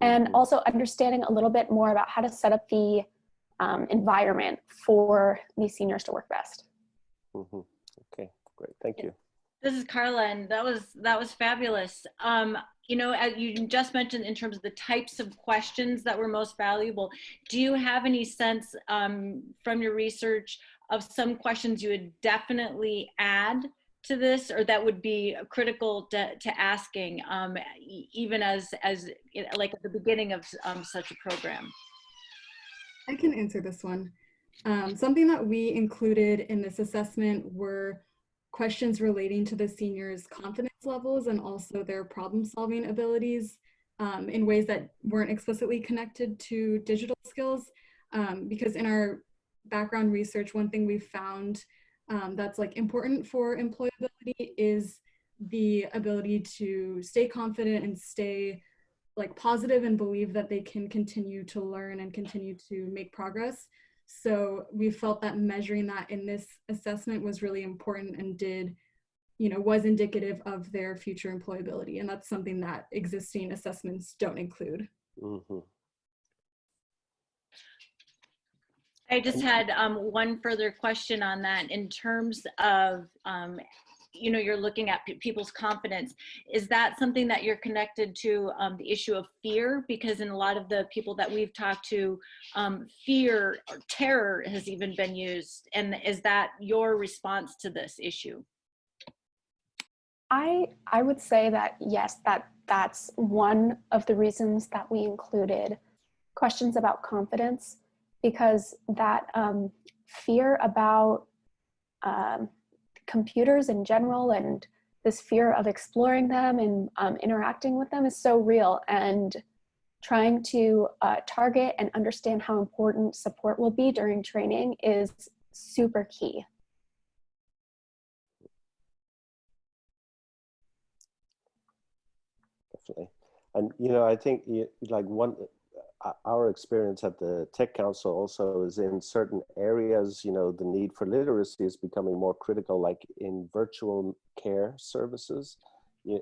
and mm-hmm. also understanding a little bit more about how to set up the um, environment for these seniors to work best. Mm -hmm. Okay, great, thank you. This is Carla, and that was that was fabulous. Um, you know, as you just mentioned in terms of the types of questions that were most valuable, do you have any sense um, from your research of some questions you would definitely add to this, or that would be critical to, to asking, um, even as as like at the beginning of um, such a program? I can answer this one. Um, something that we included in this assessment were questions relating to the seniors' confidence levels and also their problem solving abilities um, in ways that weren't explicitly connected to digital skills. Um, because in our background research, one thing we found um, that's like important for employability is the ability to stay confident and stay like positive and believe that they can continue to learn and continue to make progress. So we felt that measuring that in this assessment was really important and did, you know, was indicative of their future employability. And that's something that existing assessments don't include. Mm -hmm. I just had um, one further question on that in terms of um, you know, you're looking at people's confidence. Is that something that you're connected to um, the issue of fear? Because in a lot of the people that we've talked to, um, fear or terror has even been used. And is that your response to this issue? I, I would say that yes, that that's one of the reasons that we included questions about confidence because that um, fear about um, computers in general and this fear of exploring them and um, interacting with them is so real and trying to uh, target and understand how important support will be during training is super key. Definitely. And, you know, I think like one, our experience at the Tech Council also is in certain areas, you know, the need for literacy is becoming more critical, like in virtual care services.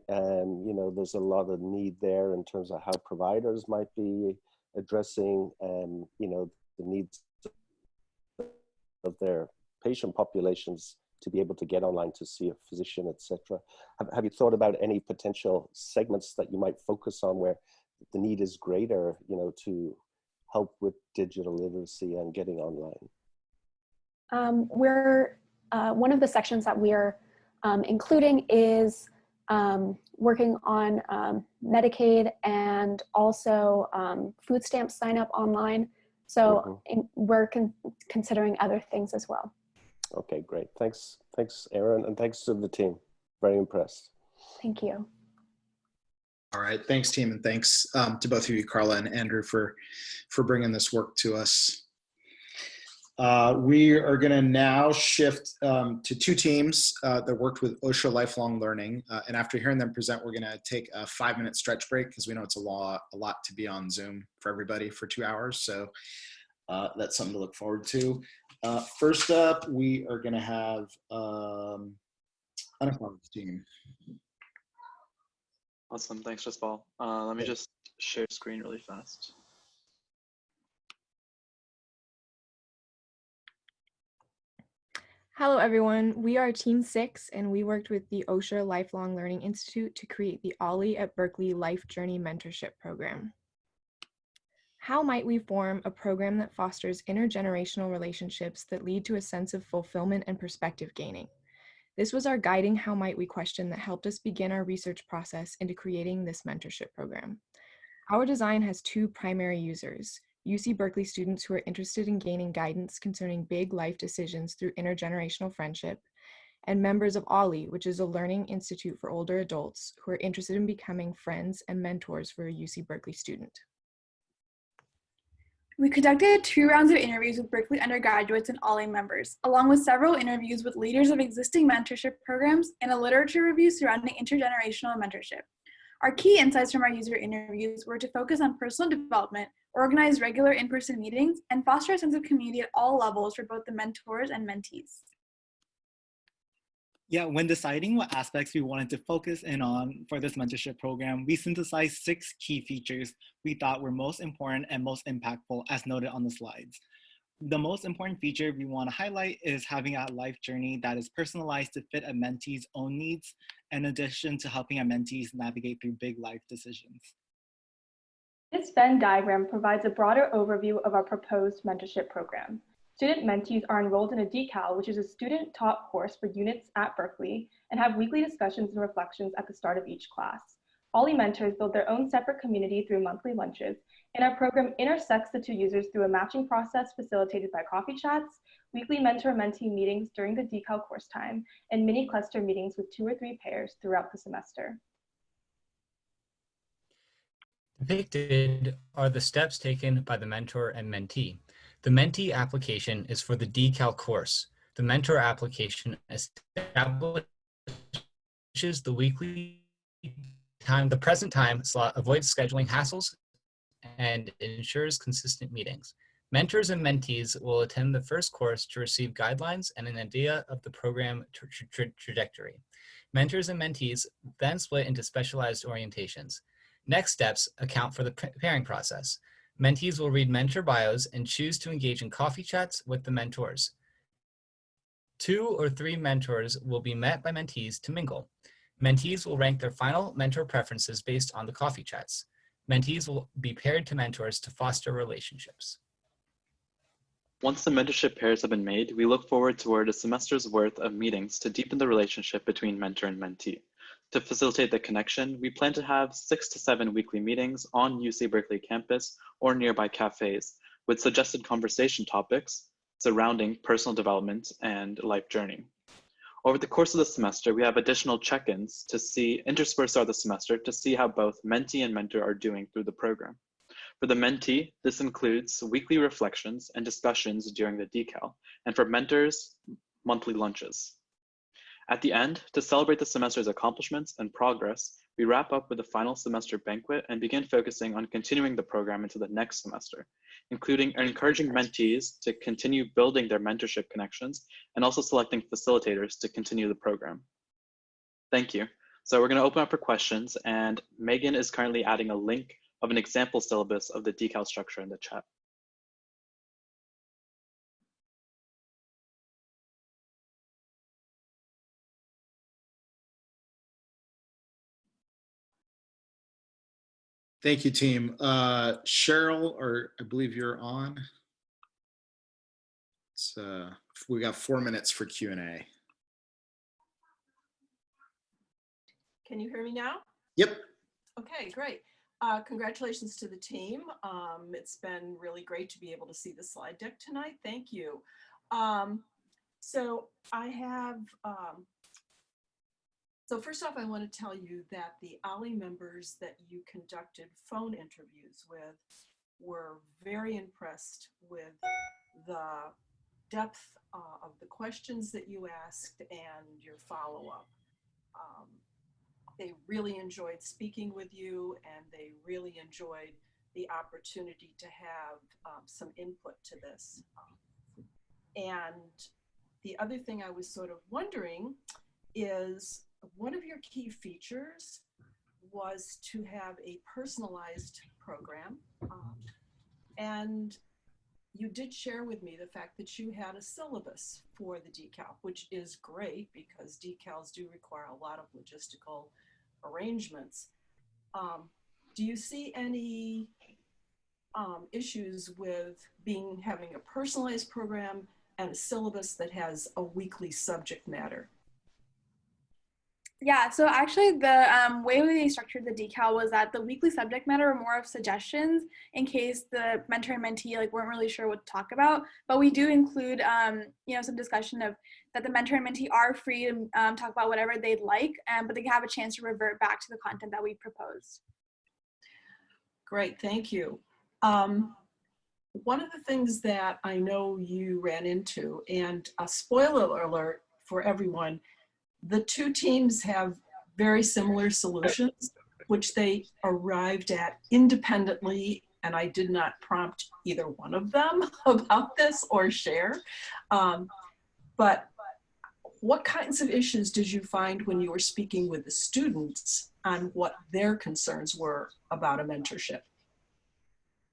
And, you know, there's a lot of need there in terms of how providers might be addressing, um, you know, the needs of their patient populations to be able to get online to see a physician, etc. Have, have you thought about any potential segments that you might focus on where the need is greater, you know, to help with digital literacy and getting online? Um, we're uh, one of the sections that we are um, including is um, working on um, Medicaid and also um, food stamp sign up online. So in, we're con considering other things as well. Okay, great. Thanks, thanks, Aaron, and thanks to the team. Very impressed. Thank you. All right, thanks team, and thanks um, to both of you, Carla and Andrew, for for bringing this work to us. Uh, we are going to now shift um, to two teams uh, that worked with Osher Lifelong Learning. Uh, and after hearing them present, we're going to take a five minute stretch break because we know it's a lot, a lot to be on Zoom for everybody for two hours. So uh, that's something to look forward to. Uh, first up, we are going to have um, Unafford's team. Awesome, thanks, Jaspal. Uh, let me just share screen really fast. Hello, everyone. We are Team Six, and we worked with the Osher Lifelong Learning Institute to create the OLLI at Berkeley Life Journey Mentorship Program. How might we form a program that fosters intergenerational relationships that lead to a sense of fulfillment and perspective gaining? This was our guiding how might we question that helped us begin our research process into creating this mentorship program. Our design has two primary users, UC Berkeley students who are interested in gaining guidance concerning big life decisions through intergenerational friendship, and members of OLLI, which is a learning institute for older adults who are interested in becoming friends and mentors for a UC Berkeley student. We conducted two rounds of interviews with Berkeley undergraduates and OLLI members, along with several interviews with leaders of existing mentorship programs and a literature review surrounding intergenerational mentorship. Our key insights from our user interviews were to focus on personal development, organize regular in-person meetings, and foster a sense of community at all levels for both the mentors and mentees. Yeah, when deciding what aspects we wanted to focus in on for this mentorship program, we synthesized six key features we thought were most important and most impactful as noted on the slides. The most important feature we want to highlight is having a life journey that is personalized to fit a mentee's own needs, in addition to helping a mentees navigate through big life decisions. This Venn diagram provides a broader overview of our proposed mentorship program. Student mentees are enrolled in a decal, which is a student-taught course for units at Berkeley, and have weekly discussions and reflections at the start of each class. OLLI mentors build their own separate community through monthly lunches, and our program intersects the two users through a matching process facilitated by coffee chats, weekly mentor-mentee meetings during the decal course time, and mini cluster meetings with two or three pairs throughout the semester. Depicted are the steps taken by the mentor and mentee. The mentee application is for the decal course. The mentor application establishes the weekly time, the present time slot avoids scheduling hassles and ensures consistent meetings. Mentors and mentees will attend the first course to receive guidelines and an idea of the program tra tra trajectory. Mentors and mentees then split into specialized orientations. Next steps account for the pairing process. Mentees will read mentor bios and choose to engage in coffee chats with the mentors. Two or three mentors will be met by mentees to mingle. Mentees will rank their final mentor preferences based on the coffee chats. Mentees will be paired to mentors to foster relationships. Once the mentorship pairs have been made, we look forward toward a semester's worth of meetings to deepen the relationship between mentor and mentee. To facilitate the connection, we plan to have six to seven weekly meetings on UC Berkeley campus or nearby cafes with suggested conversation topics surrounding personal development and life journey. Over the course of the semester, we have additional check-ins to see interspersed throughout the semester to see how both mentee and mentor are doing through the program. For the mentee, this includes weekly reflections and discussions during the decal, and for mentors, monthly lunches. At the end, to celebrate the semester's accomplishments and progress, we wrap up with a final semester banquet and begin focusing on continuing the program into the next semester, including encouraging mentees to continue building their mentorship connections and also selecting facilitators to continue the program. Thank you. So we're going to open up for questions and Megan is currently adding a link of an example syllabus of the decal structure in the chat. Thank you, team. Uh, Cheryl, or I believe you're on. Let's uh, we got four minutes for Q and A. Can you hear me now? Yep. Okay, great. Uh, congratulations to the team. Um, it's been really great to be able to see the slide deck tonight. Thank you. Um, so I have, um, so first off, I want to tell you that the OLLI members that you conducted phone interviews with were very impressed with the depth uh, of the questions that you asked and your follow-up. Um, they really enjoyed speaking with you and they really enjoyed the opportunity to have um, some input to this. Um, and the other thing I was sort of wondering is one of your key features was to have a personalized program. Um, and you did share with me the fact that you had a syllabus for the decal, which is great because decals do require a lot of logistical arrangements. Um, do you see any um, issues with being having a personalized program and a syllabus that has a weekly subject matter? Yeah, so actually the um, way we structured the decal was that the weekly subject matter were more of suggestions in case the mentor and mentee like weren't really sure what to talk about. But we do include, um, you know, some discussion of that the mentor and mentee are free to um, talk about whatever they'd like, um, but they have a chance to revert back to the content that we proposed. Great, thank you. Um, one of the things that I know you ran into, and a spoiler alert for everyone, the two teams have very similar solutions, which they arrived at independently, and I did not prompt either one of them [LAUGHS] about this or share. Um, but what kinds of issues did you find when you were speaking with the students on what their concerns were about a mentorship?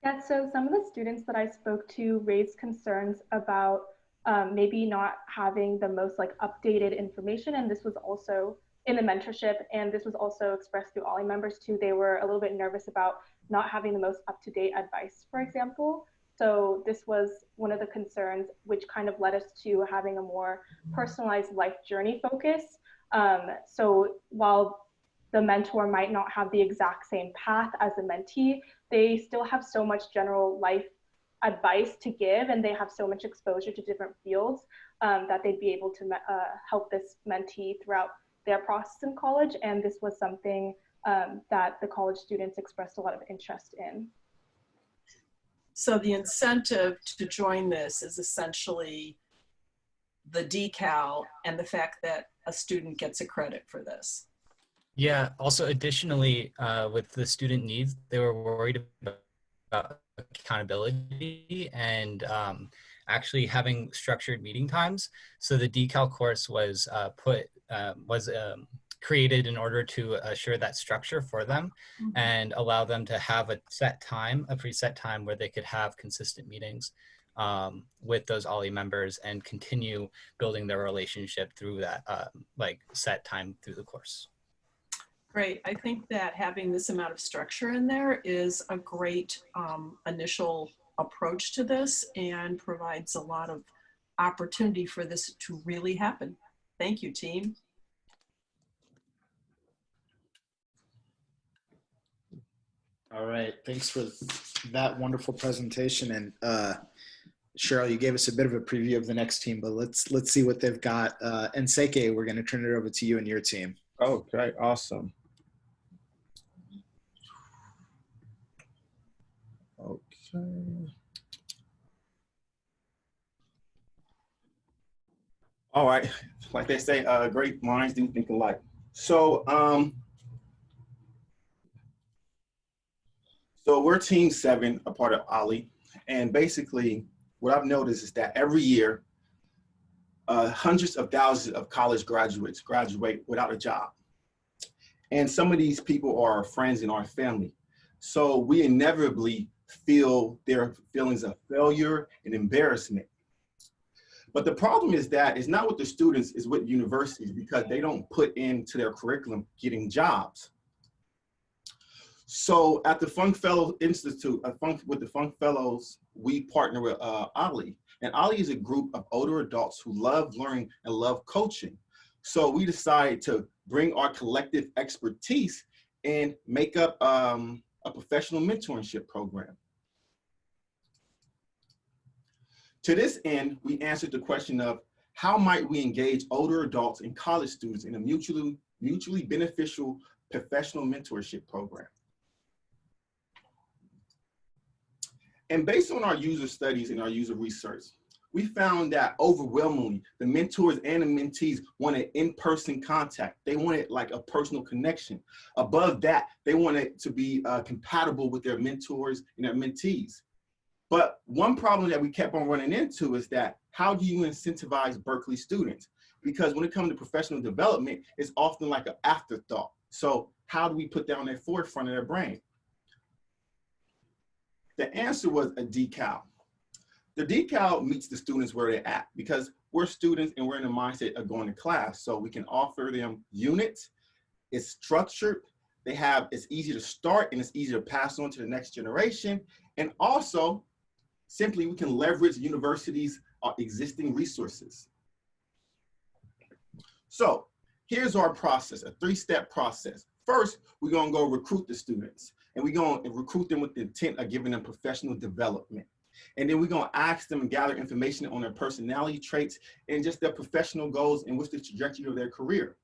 Yeah, so some of the students that I spoke to raised concerns about um, maybe not having the most like updated information. And this was also in the mentorship, and this was also expressed through OLLI members too. They were a little bit nervous about not having the most up-to-date advice, for example. So this was one of the concerns, which kind of led us to having a more personalized life journey focus. Um, so while the mentor might not have the exact same path as the mentee, they still have so much general life advice to give and they have so much exposure to different fields um, that they'd be able to uh, help this mentee throughout their process in college. And this was something um, that the college students expressed a lot of interest in. So the incentive to join this is essentially the decal and the fact that a student gets a credit for this. Yeah, also additionally, uh, with the student needs, they were worried about accountability and um, actually having structured meeting times. So the decal course was uh, put uh, was um, created in order to assure that structure for them mm -hmm. and allow them to have a set time, a preset time where they could have consistent meetings um, with those OLLI members and continue building their relationship through that uh, like set time through the course. Great. I think that having this amount of structure in there is a great um, initial approach to this and provides a lot of opportunity for this to really happen. Thank you, team. All right, thanks for that wonderful presentation. And uh, Cheryl, you gave us a bit of a preview of the next team, but let's let's see what they've got. Uh, and Seke, we're going to turn it over to you and your team. Okay, awesome. All right, like they say, uh, great minds do think alike. So, um, so we're Team Seven, a part of OLLI, and basically, what I've noticed is that every year, uh, hundreds of thousands of college graduates graduate without a job, and some of these people are our friends in our family. So we inevitably feel their feelings of failure and embarrassment. But the problem is that it's not with the students, it's with universities because they don't put into their curriculum getting jobs. So at the Fung Fellow Institute, uh, Fung, with the Fung Fellows, we partner with uh, OLLI, And OLLI is a group of older adults who love learning and love coaching. So we decided to bring our collective expertise and make up um, a professional mentorship program. To this end, we answered the question of how might we engage older adults and college students in a mutually, mutually beneficial professional mentorship program. And based on our user studies and our user research, we found that overwhelmingly the mentors and the mentees wanted in-person contact. They wanted like a personal connection. Above that, they wanted to be uh, compatible with their mentors and their mentees. But one problem that we kept on running into is that how do you incentivize Berkeley students? Because when it comes to professional development, it's often like an afterthought. So how do we put that on their forefront of their brain? The answer was a decal. The decal meets the students where they're at because we're students and we're in the mindset of going to class. So we can offer them units, it's structured, they have, it's easy to start and it's easy to pass on to the next generation. And also, simply we can leverage universities' uh, existing resources. So here's our process, a three-step process. First, we're gonna go recruit the students and we're gonna recruit them with the intent of giving them professional development. And then we're gonna ask them and gather information on their personality traits and just their professional goals and what's the trajectory of their career.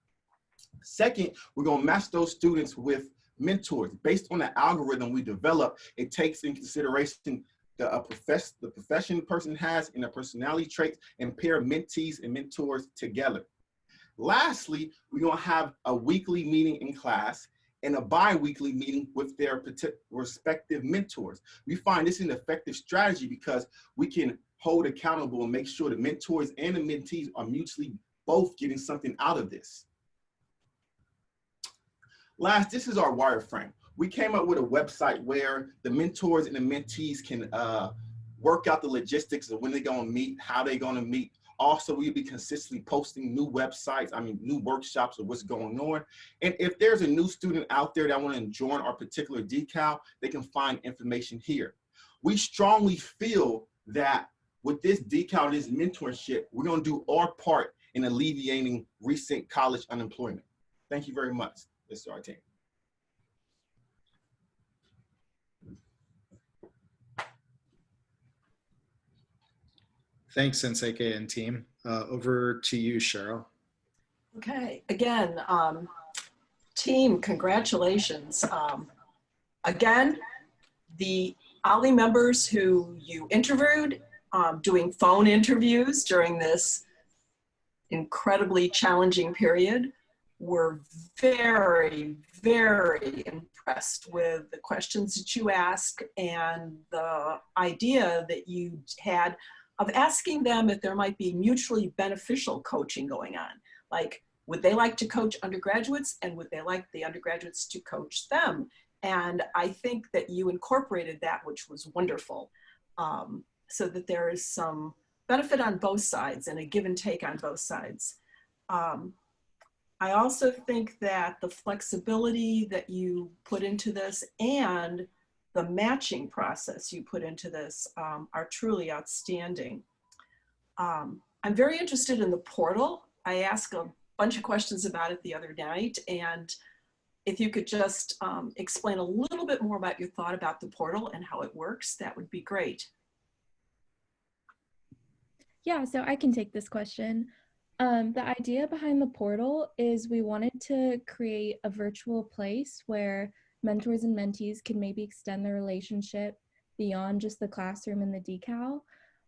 Second, we're gonna match those students with mentors. Based on the algorithm we develop, it takes in consideration the, a profess, the profession the person has and their personality traits and pair mentees and mentors together. Lastly, we're gonna have a weekly meeting in class and a bi-weekly meeting with their respective mentors. We find this an effective strategy because we can hold accountable and make sure the mentors and the mentees are mutually both getting something out of this. Last, this is our wireframe. We came up with a website where the mentors and the mentees can uh, work out the logistics of when they're gonna meet, how they're gonna meet, also, we'll be consistently posting new websites, I mean, new workshops of what's going on. And if there's a new student out there that want to join our particular decal, they can find information here. We strongly feel that with this decal, this mentorship, we're going to do our part in alleviating recent college unemployment. Thank you very much, Mr. Artine. Thanks, Sensei and team. Uh, over to you, Cheryl. Okay, again, um, team, congratulations. Um, again, the OLLI members who you interviewed, um, doing phone interviews during this incredibly challenging period, were very, very impressed with the questions that you asked and the idea that you had of asking them if there might be mutually beneficial coaching going on. Like, would they like to coach undergraduates and would they like the undergraduates to coach them? And I think that you incorporated that, which was wonderful, um, so that there is some benefit on both sides and a give and take on both sides. Um, I also think that the flexibility that you put into this and the matching process you put into this um, are truly outstanding. Um, I'm very interested in the portal. I asked a bunch of questions about it the other night and if you could just um, explain a little bit more about your thought about the portal and how it works, that would be great. Yeah, so I can take this question. Um, the idea behind the portal is we wanted to create a virtual place where mentors and mentees can maybe extend their relationship beyond just the classroom and the decal.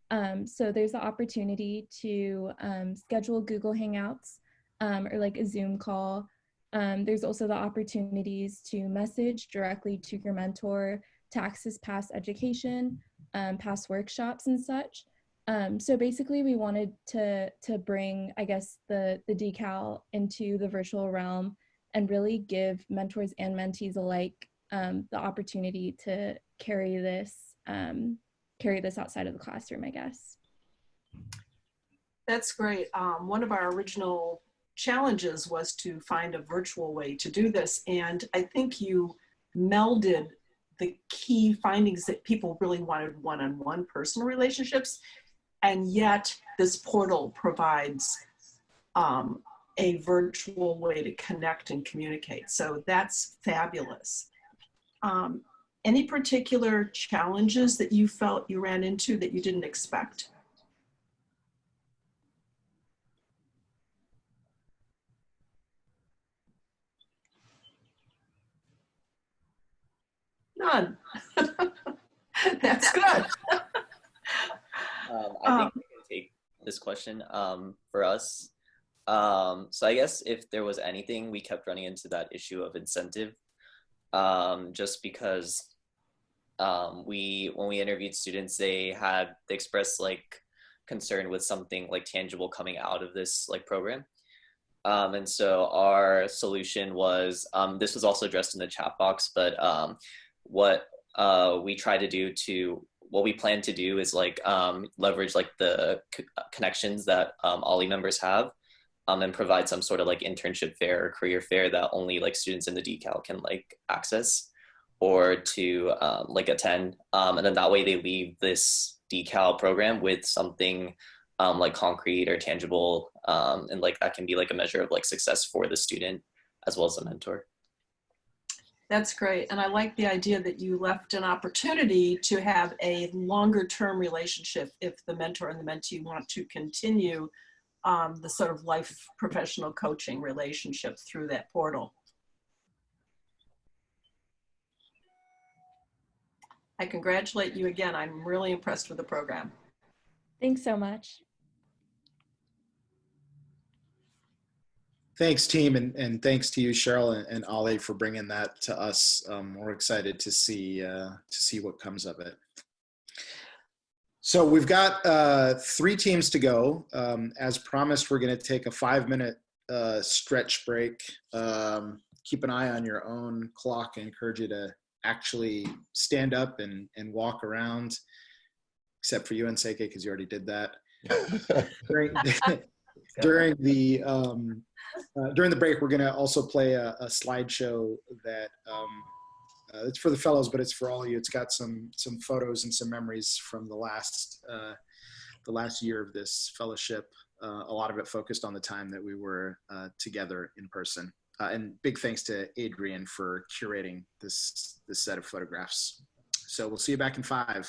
Um, so there's the opportunity to um, schedule Google Hangouts um, or like a Zoom call. Um, there's also the opportunities to message directly to your mentor to access past education, um, past workshops and such. Um, so basically we wanted to, to bring, I guess, the, the decal into the virtual realm and really give mentors and mentees alike um, the opportunity to carry this um, carry this outside of the classroom, I guess. That's great. Um, one of our original challenges was to find a virtual way to do this. And I think you melded the key findings that people really wanted one-on-one -on -one personal relationships and yet this portal provides um, a virtual way to connect and communicate. So that's fabulous. Um, any particular challenges that you felt you ran into that you didn't expect? None. [LAUGHS] That's [LAUGHS] good. Um, I think we can take this question um, for us. Um, so I guess if there was anything, we kept running into that issue of incentive, um, just because um, we when we interviewed students, they had they expressed like concern with something like tangible coming out of this like program. Um, and so our solution was um, this was also addressed in the chat box, but um, what uh, we try to do to what we plan to do is like leverage like the c- connections that um, OLLI members have um, and provide some sort of like internship fair or career fair that only like students in the decal can like access or to um, like attend um, and then that way they leave this decal program with something um, like concrete or tangible um, and like that can be like a measure of like success for the student as well as the mentor That's great. And I like the idea that you left an opportunity to have a longer term relationship if the mentor and the mentee want to continue um, the sort of life professional coaching relationship through that portal. I congratulate you again. I'm really impressed with the program. Thanks so much. Thanks, team, and, and thanks to you, Cheryl and, and OLLI, for bringing that to us. Um, we're excited to see uh, to see what comes of it. So we've got uh, three teams to go. Um, as promised, we're going to take a five-minute uh, stretch break. Um, keep an eye on your own clock. I encourage you to actually stand up and, and walk around, except for you, and Nseke, because you already did that. [LAUGHS] during, [LAUGHS] during the um, uh, during the break, we're going to also play a, a slideshow that um, uh, it's for the fellows, but it's for all of you. It's got some some photos and some memories from the last uh, the last year of this fellowship. Uh, a lot of it focused on the time that we were uh, together in person. Uh, and big thanks to Adrian for curating this this set of photographs. So we'll see you back in five.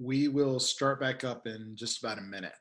We will start back up in just about a minute.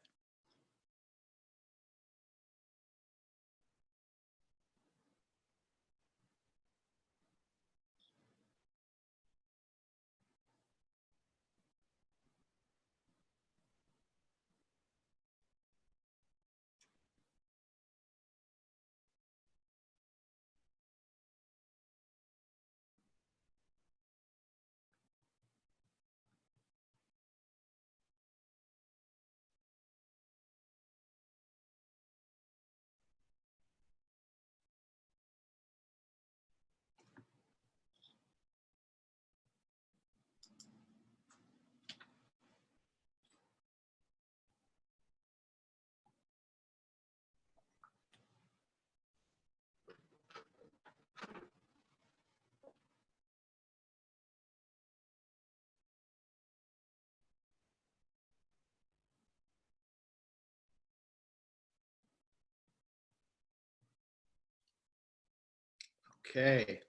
Okay.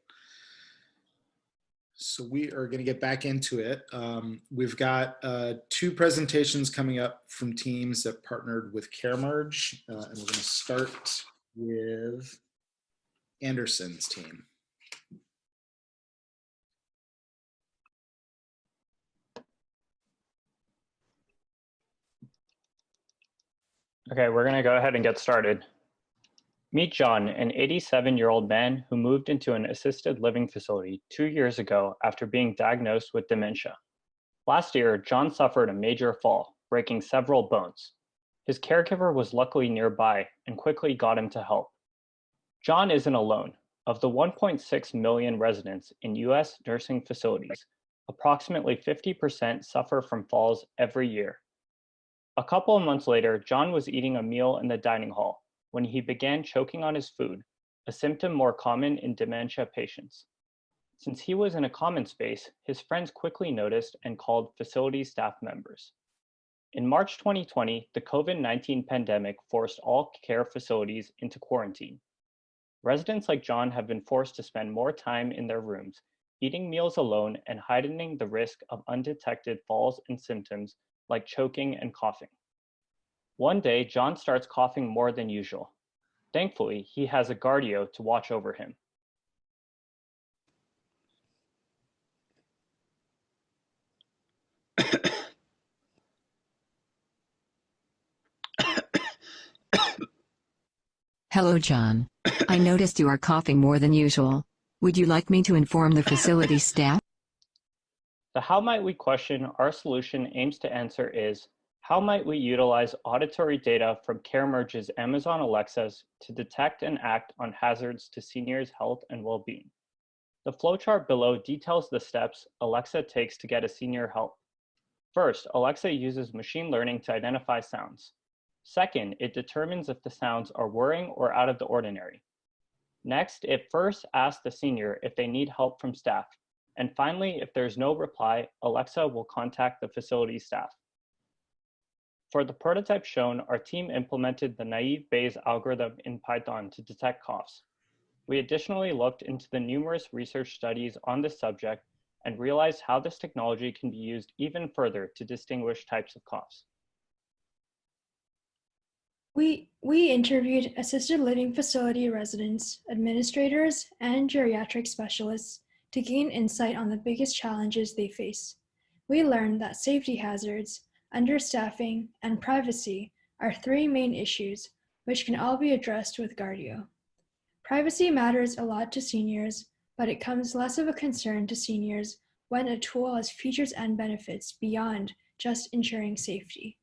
So we are going to get back into it. Um, we've got uh, two presentations coming up from teams that partnered with CareMerge, uh, and we're going to start with Anderson's team. Okay, we're going to go ahead and get started. Meet John, an 87 year old man who moved into an assisted living facility two years ago after being diagnosed with dementia. Last year, John suffered a major fall, breaking several bones. His caregiver was luckily nearby and quickly got him to help. John isn't alone. Of the 1.6 million residents in US nursing facilities, approximately 50% suffer from falls every year. A couple of months later, John was eating a meal in the dining hall when he began choking on his food, a symptom more common in dementia patients. Since he was in a common space, his friends quickly noticed and called facility staff members. In March 2020, the COVID-19 pandemic forced all care facilities into quarantine. Residents like John have been forced to spend more time in their rooms, eating meals alone and heightening the risk of undetected falls and symptoms like choking and coughing. One day, John starts coughing more than usual. Thankfully, he has a Guardio to watch over him. Hello, John. I noticed you are coughing more than usual. Would you like me to inform the facility staff? The how might we question our solution aims to answer is, how might we utilize auditory data from CareMerge's Amazon Alexas to detect and act on hazards to seniors' health and well-being? The flowchart below details the steps Alexa takes to get a senior help. First, Alexa uses machine learning to identify sounds. Second, it determines if the sounds are worrying or out of the ordinary. Next, it first asks the senior if they need help from staff. And finally, if there's no reply, Alexa will contact the facility staff. For the prototype shown, our team implemented the naive Bayes algorithm in Python to detect coughs. We additionally looked into the numerous research studies on this subject and realized how this technology can be used even further to distinguish types of coughs. We, we interviewed assisted living facility residents, administrators, and geriatric specialists to gain insight on the biggest challenges they face. We learned that safety hazards, understaffing, and privacy are three main issues which can all be addressed with Guardio. Privacy matters a lot to seniors, but it comes less of a concern to seniors when a tool has features and benefits beyond just ensuring safety.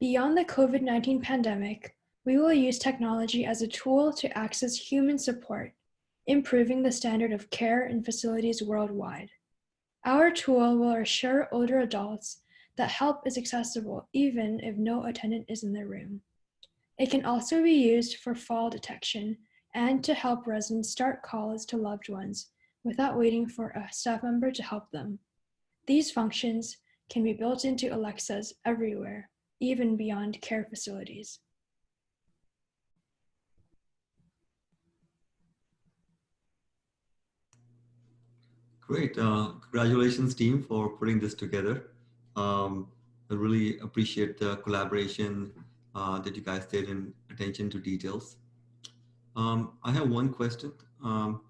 Beyond the COVID-19 pandemic, we will use technology as a tool to access human support, improving the standard of care in facilities worldwide. Our tool will assure older adults that help is accessible even if no attendant is in the room. It can also be used for fall detection and to help residents start calls to loved ones without waiting for a staff member to help them. These functions can be built into Alexas everywhere, even beyond care facilities. Great. Uh, congratulations, team, for putting this together. Um, I really appreciate the collaboration uh, that you guys did and attention to details. Um, I have one question. Um,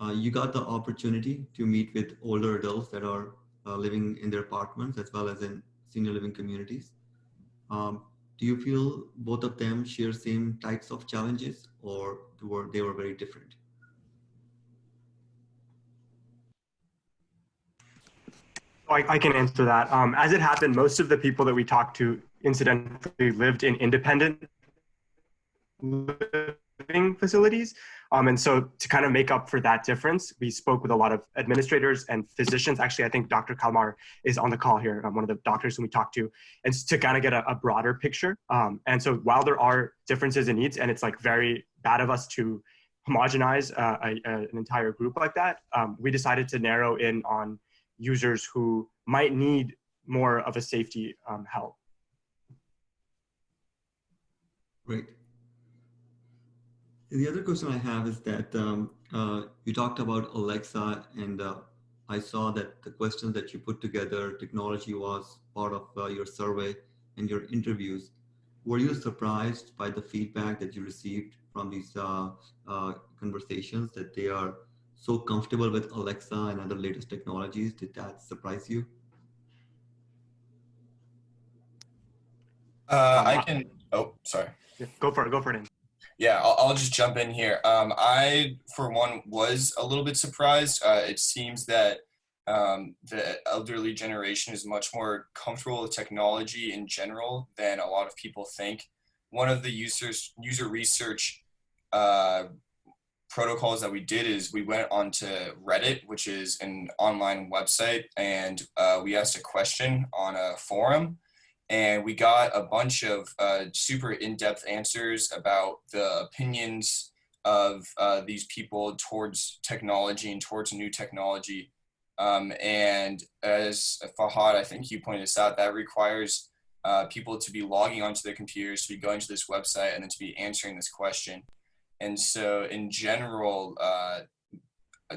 uh, you got the opportunity to meet with older adults that are uh, living in their apartments as well as in senior living communities. Um, do you feel both of them share same types of challenges or were they were very different? I, I can answer that. Um, as it happened, most of the people that we talked to incidentally lived in independent living facilities. Um, and so to kind of make up for that difference, we spoke with a lot of administrators and physicians. Actually, I think Dr. Kalmar is on the call here, um, one of the doctors who we talked to, and to kind of get a, a broader picture. Um, and so while there are differences in needs, and it's like very bad of us to homogenize uh, a, a, an entire group like that, um, we decided to narrow in on users who might need more of a safety um, help. Great. The other question I have is that um, uh, you talked about Alexa, and uh, I saw that the questions that you put together, technology was part of uh, your survey and your interviews. Were you surprised by the feedback that you received from these uh, uh, conversations that they are so comfortable with Alexa and other latest technologies? Did that surprise you? Uh, I can, oh, sorry. Go for it, go for it. Yeah, I'll, I'll just jump in here. Um, I, for one, was a little bit surprised. Uh, it seems that um, the elderly generation is much more comfortable with technology in general than a lot of people think. One of the users user research uh, protocols that we did is we went onto Reddit, which is an online website, and uh, we asked a question on a forum and we got a bunch of uh, super in-depth answers about the opinions of uh, these people towards technology and towards new technology. Um, and as Fahad, I think you pointed this out, that requires uh, people to be logging onto their computers, to be going to this website, and then to be answering this question. And so, in general, uh,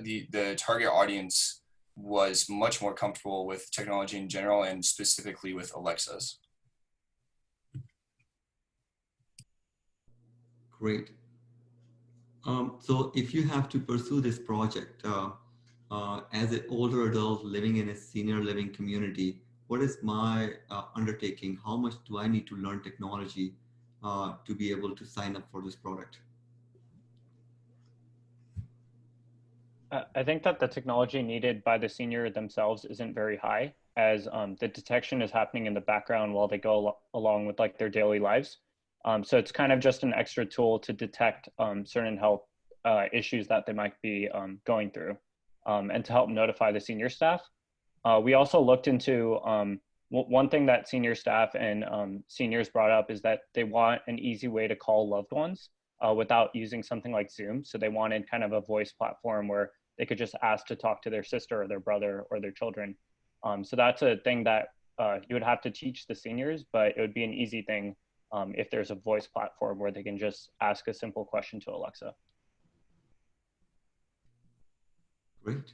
the the target audience was much more comfortable with technology in general, and specifically with Alexas. Great. Um, so if you have to pursue this project uh, uh, as an older adult living in a senior living community, what is my uh, undertaking? How much do I need to learn technology uh, to be able to sign up for this product? I think that the technology needed by the senior themselves isn't very high as um, the detection is happening in the background while they go al along with like their daily lives. Um, so it's kind of just an extra tool to detect um, certain health uh, issues that they might be um, going through um, and to help notify the senior staff. Uh, we also looked into um, one thing that senior staff and seniors brought up is that they want an easy way to call loved ones uh, without using something like Zoom. So they wanted kind of a voice platform where they could just ask to talk to their sister or their brother or their children. so that's a thing that uh, you would have to teach the seniors, but it would be an easy thing um, if there's a voice platform where they can just ask a simple question to Alexa. Great.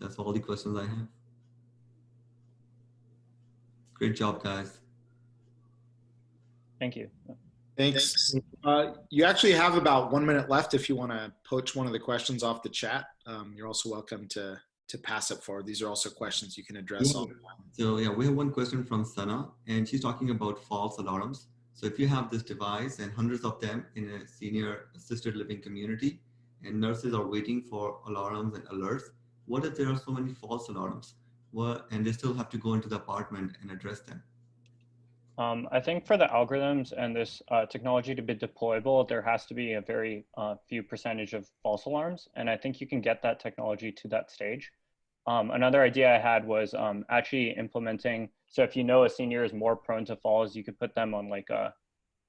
That's all the questions I have. Great job, guys. Thank you. Thanks. Uh, you actually have about one minute left if you want to poach one of the questions off the chat. Um, you're also welcome to to pass it forward. These are also questions you can address. Yeah. So yeah, we have one question from Sana, and she's talking about false alarms. So if you have this device and hundreds of them in a senior assisted living community and nurses are waiting for alarms and alerts, what if there are so many false alarms? What, and they still have to go into the apartment and address them? Um, I think for the algorithms and this uh, technology to be deployable, there has to be a very uh, few percentage of false alarms. And I think you can get that technology to that stage. Um, another idea I had was um, actually implementing. So if you know a senior is more prone to falls, you could put them on like a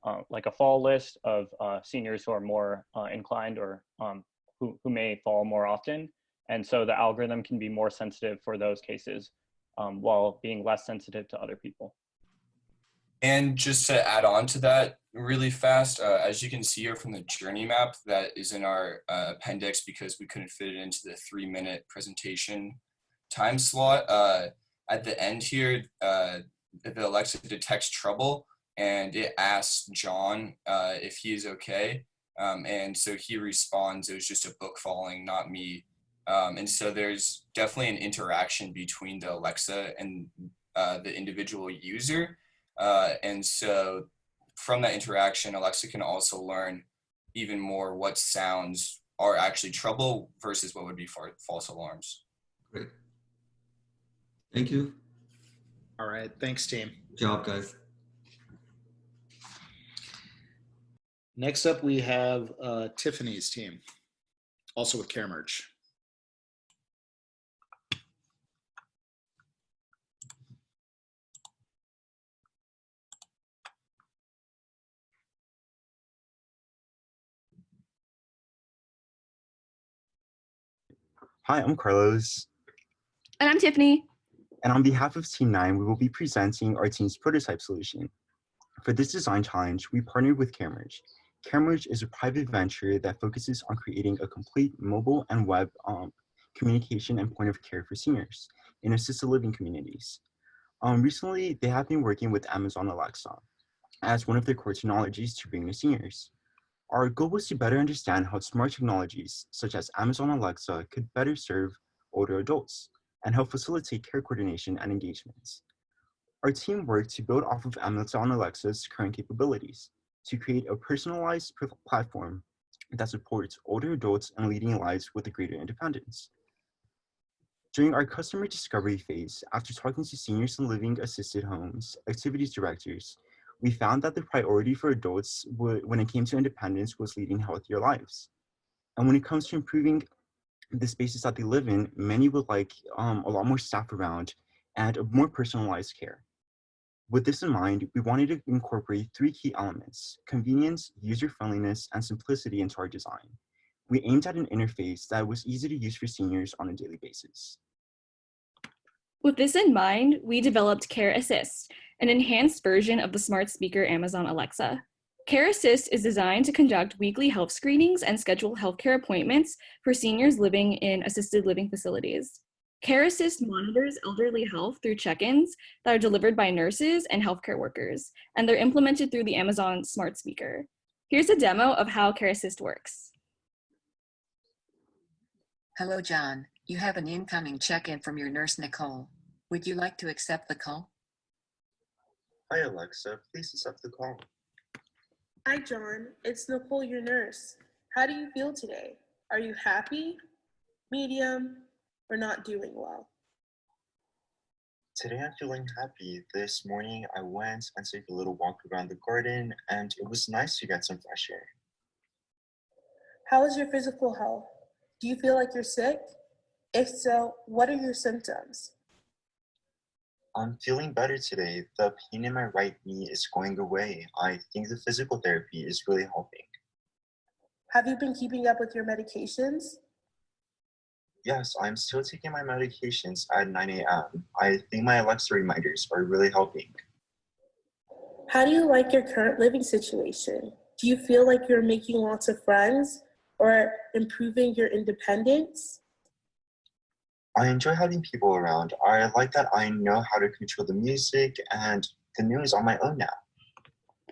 uh, like a fall list of uh, seniors who are more uh, inclined or um, who, who may fall more often. And so the algorithm can be more sensitive for those cases um, while being less sensitive to other people. And just to add on to that really fast, uh, as you can see here from the journey map that is in our uh, appendix because we couldn't fit it into the three minute presentation time slot. Uh, at the end here, uh, the Alexa detects trouble and it asks John uh, if he is okay. Um, and so he responds, it was just a book falling, not me. Um, and so there's definitely an interaction between the Alexa and uh, the individual user. Uh, and so from that interaction, Alexa can also learn even more what sounds are actually trouble versus what would be false alarms. Great. Thank you. All right. Thanks, team. Good job, guys. Next up, we have uh, Tiffany's team, also with CareMerge. Hi, I'm Carlos. And I'm Tiffany. And on behalf of Team 9, we will be presenting our team's prototype solution. For this design challenge, we partnered with CareMerge. CareMerge is a private venture that focuses on creating a complete mobile and web um, communication and point of care for seniors in assisted living communities. Um, recently, they have been working with Amazon Alexa as one of their core technologies to bring to seniors. Our goal was to better understand how smart technologies such as Amazon Alexa could better serve older adults and help facilitate care coordination and engagements. Our team worked to build off of Amazon Alexa's current capabilities to create a personalized platform that supports older adults and leading lives with a greater independence. During our customer discovery phase, after talking to seniors in living assisted homes, activities directors, we found that the priority for adults when it came to independence was leading healthier lives. And when it comes to improving the spaces that they live in, many would like um, a lot more staff around and more personalized care. With this in mind, we wanted to incorporate three key elements, convenience, user-friendliness, and simplicity into our design. We aimed at an interface that was easy to use for seniors on a daily basis. With this in mind, we developed Care Assist, an enhanced version of the smart speaker Amazon Alexa. Care Assist is designed to conduct weekly health screenings and schedule healthcare appointments for seniors living in assisted living facilities. Care Assist monitors elderly health through check-ins that are delivered by nurses and healthcare workers, and they're implemented through the Amazon Smart Speaker. Here's a demo of how Care Assist works. Hello, John. You have an incoming check-in from your nurse, Nicole. Would you like to accept the call? Hi, Alexa. Please accept the call. Hi, John. It's Nicole, your nurse. How do you feel today? Are you happy, medium, or not doing well? Today I'm feeling happy. This morning I went and took a little walk around the garden and it was nice to get some fresh air. How is your physical health? Do you feel like you're sick? If so, what are your symptoms? I'm feeling better today. The pain in my right knee is going away. I think the physical therapy is really helping. Have you been keeping up with your medications? Yes, I'm still taking my medications at 9 a.m. I think my Alexa reminders are really helping. How do you like your current living situation? Do you feel like you're making lots of friends or improving your independence? I enjoy having people around. I like that I know how to control the music and the news on my own now.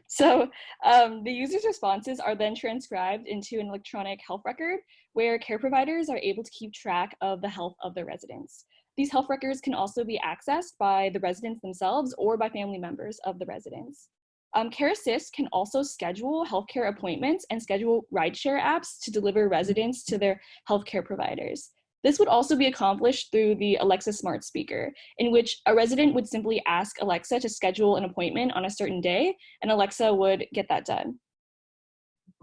So um, the user's responses are then transcribed into an electronic health record where care providers are able to keep track of the health of their residents. These health records can also be accessed by the residents themselves or by family members of the residents. Um, Care Assist can also schedule healthcare appointments and schedule rideshare apps to deliver residents to their healthcare providers. This would also be accomplished through the Alexa smart speaker, in which a resident would simply ask Alexa to schedule an appointment on a certain day, and Alexa would get that done.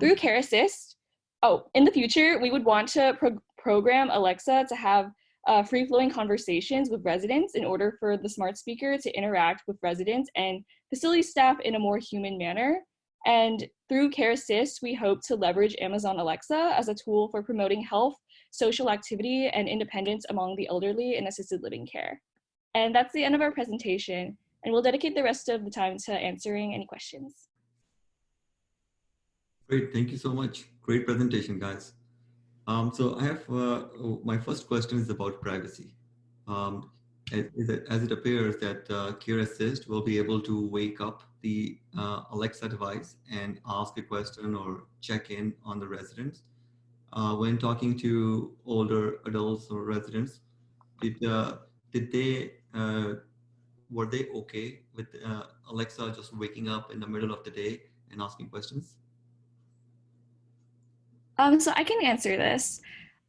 Through Care Assist, oh, in the future, we would want to pro program Alexa to have uh, free-flowing conversations with residents in order for the smart speaker to interact with residents and facility staff in a more human manner. And through Care Assist, we hope to leverage Amazon Alexa as a tool for promoting health social activity, and independence among the elderly in assisted living care. And that's the end of our presentation, and we'll dedicate the rest of the time to answering any questions. Great, thank you so much. Great presentation, guys. Um, so I have, uh, my first question is about privacy. Um, as it, as it appears that uh, Care Assist will be able to wake up the uh, Alexa device and ask a question or check in on the residents. Uh, when talking to older adults or residents, did, uh, did they, uh, were they okay with uh, Alexa just waking up in the middle of the day and asking questions? Um, so I can answer this.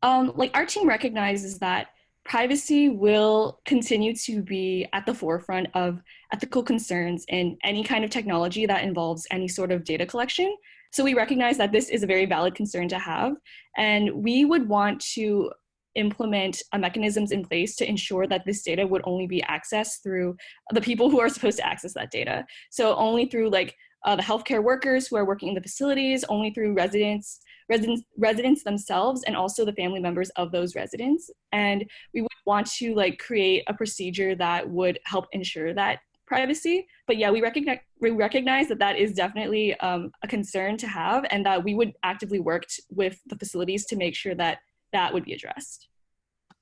Um, like our team recognizes that privacy will continue to be at the forefront of ethical concerns in any kind of technology that involves any sort of data collection. So we recognize that this is a very valid concern to have, and we would want to implement uh, mechanisms in place to ensure that this data would only be accessed through the people who are supposed to access that data. So only through like uh, the healthcare workers who are working in the facilities, only through residents residents residents themselves and also the family members of those residents and we would want to like create a procedure that would help ensure that privacy but yeah we recognize we recognize that that is definitely um, a concern to have and that we would actively work with the facilities to make sure that that would be addressed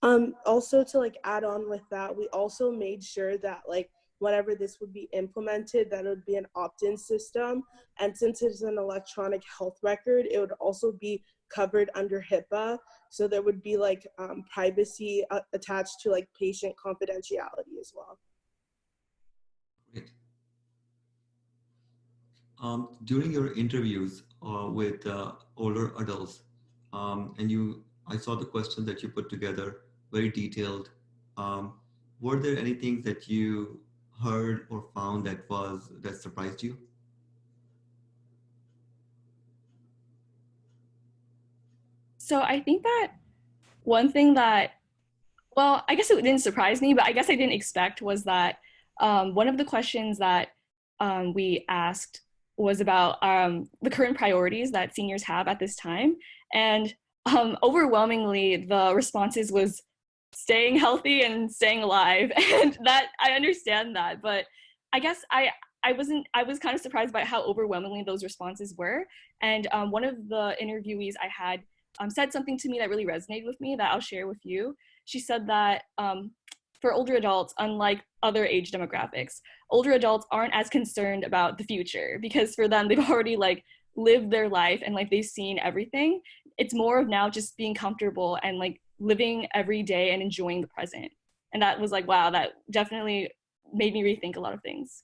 um also to like add on with that we also made sure that like whenever this would be implemented, that it would be an opt-in system. And since it's an electronic health record, it would also be covered under HIPAA. So there would be like um, privacy uh, attached to like patient confidentiality as well. Um, during your interviews uh, with uh, older adults, um, and you, I saw the questions that you put together, very detailed. Um, were there anything that you heard or found that was that surprised you? So I think that one thing that, well, I guess it didn't surprise me, but I guess I didn't expect was that um, one of the questions that um, we asked was about um, the current priorities that seniors have at this time. And um, overwhelmingly, the responses was staying healthy and staying alive. [LAUGHS] And that i understand that but i guess i i wasn't i was kind of surprised by how overwhelmingly those responses were. And um, one of the interviewees i had um, said something to me that really resonated with me that i'll share with you. She said that um, for older adults unlike other age demographics older adults aren't as concerned about the future because for them they've [LAUGHS] already like lived their life and like they've seen everything it's more of now just being comfortable and like living every day and enjoying the present. And that was like, wow, that definitely made me rethink a lot of things.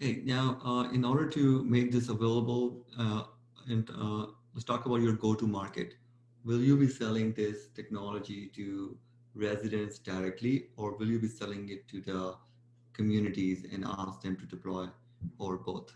Okay, now uh, in order to make this available, uh, and uh, let's talk about your go-to market. Will you be selling this technology to residents directly, or will you be selling it to the communities and ask them to deploy or both?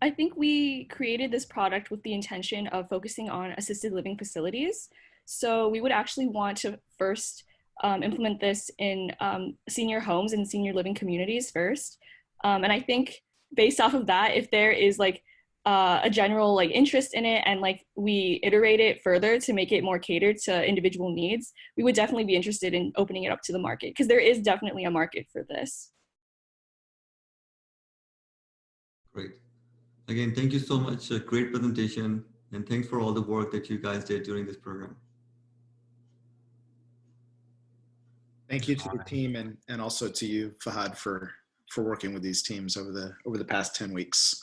I think we created this product with the intention of focusing on assisted living facilities. So we would actually want to first um, implement this in um, senior homes and senior living communities first. Um, and I think based off of that, if there is like uh, a general like interest in it and like we iterate it further to make it more catered to individual needs, we would definitely be interested in opening it up to the market because there is definitely a market for this. Great. Again, thank you so much. A great presentation and thanks for all the work that you guys did during this program. Thank you to the team and, and also to you, Fahad, for, for working with these teams over the, over the past 10 weeks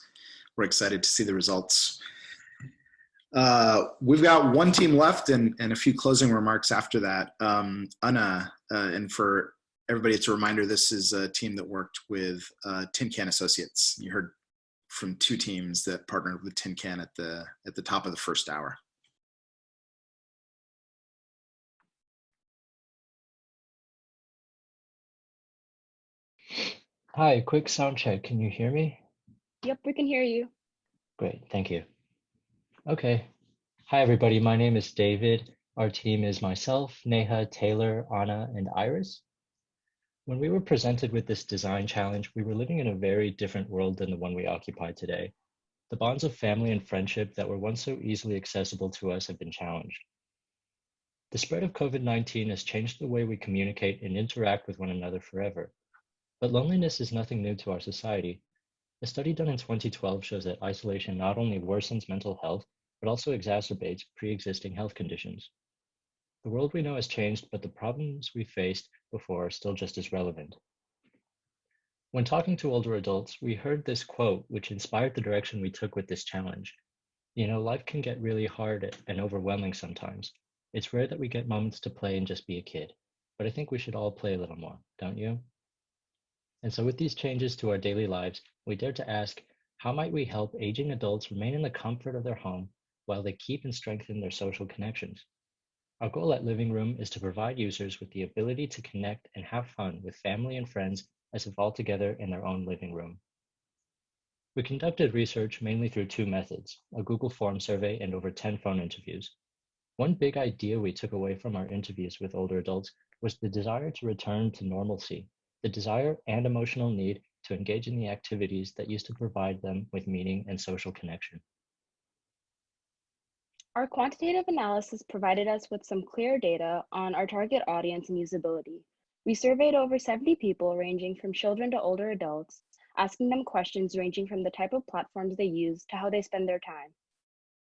we're excited to see the results. Uh, we've got one team left and, and a few closing remarks after that. Um, Anna, uh, and for everybody, it's a reminder, this is a team that worked with uh, Tin Can Associates. You heard from two teams that partnered with Tin Can at the, at the top of the first hour. Hi, quick sound check. Can you hear me? Yep, we can hear you. Great, thank you. Okay. Hi, everybody. My name is David. Our team is myself, Neha, Taylor, Anna, and Iris. When we were presented with this design challenge, we were living in a very different world than the one we occupy today. The bonds of family and friendship that were once so easily accessible to us have been challenged. The spread of COVID-19 has changed the way we communicate and interact with one another forever. But loneliness is nothing new to our society. A study done in 2012 shows that isolation not only worsens mental health, but also exacerbates pre-existing health conditions. The world we know has changed, but the problems we faced before are still just as relevant. When talking to older adults, we heard this quote, which inspired the direction we took with this challenge. You know, life can get really hard and overwhelming sometimes. It's rare that we get moments to play and just be a kid, but I think we should all play a little more, don't you? And so with these changes to our daily lives, we dare to ask, how might we help aging adults remain in the comfort of their home while they keep and strengthen their social connections? Our goal at Living Room is to provide users with the ability to connect and have fun with family and friends as if all together in their own living room. We conducted research mainly through two methods, a Google form survey and over 10 phone interviews. One big idea we took away from our interviews with older adults was the desire to return to normalcy, the desire and emotional need to engage in the activities that used to provide them with meaning and social connection. Our quantitative analysis provided us with some clear data on our target audience and usability. We surveyed over 70 people ranging from children to older adults, asking them questions ranging from the type of platforms they use to how they spend their time.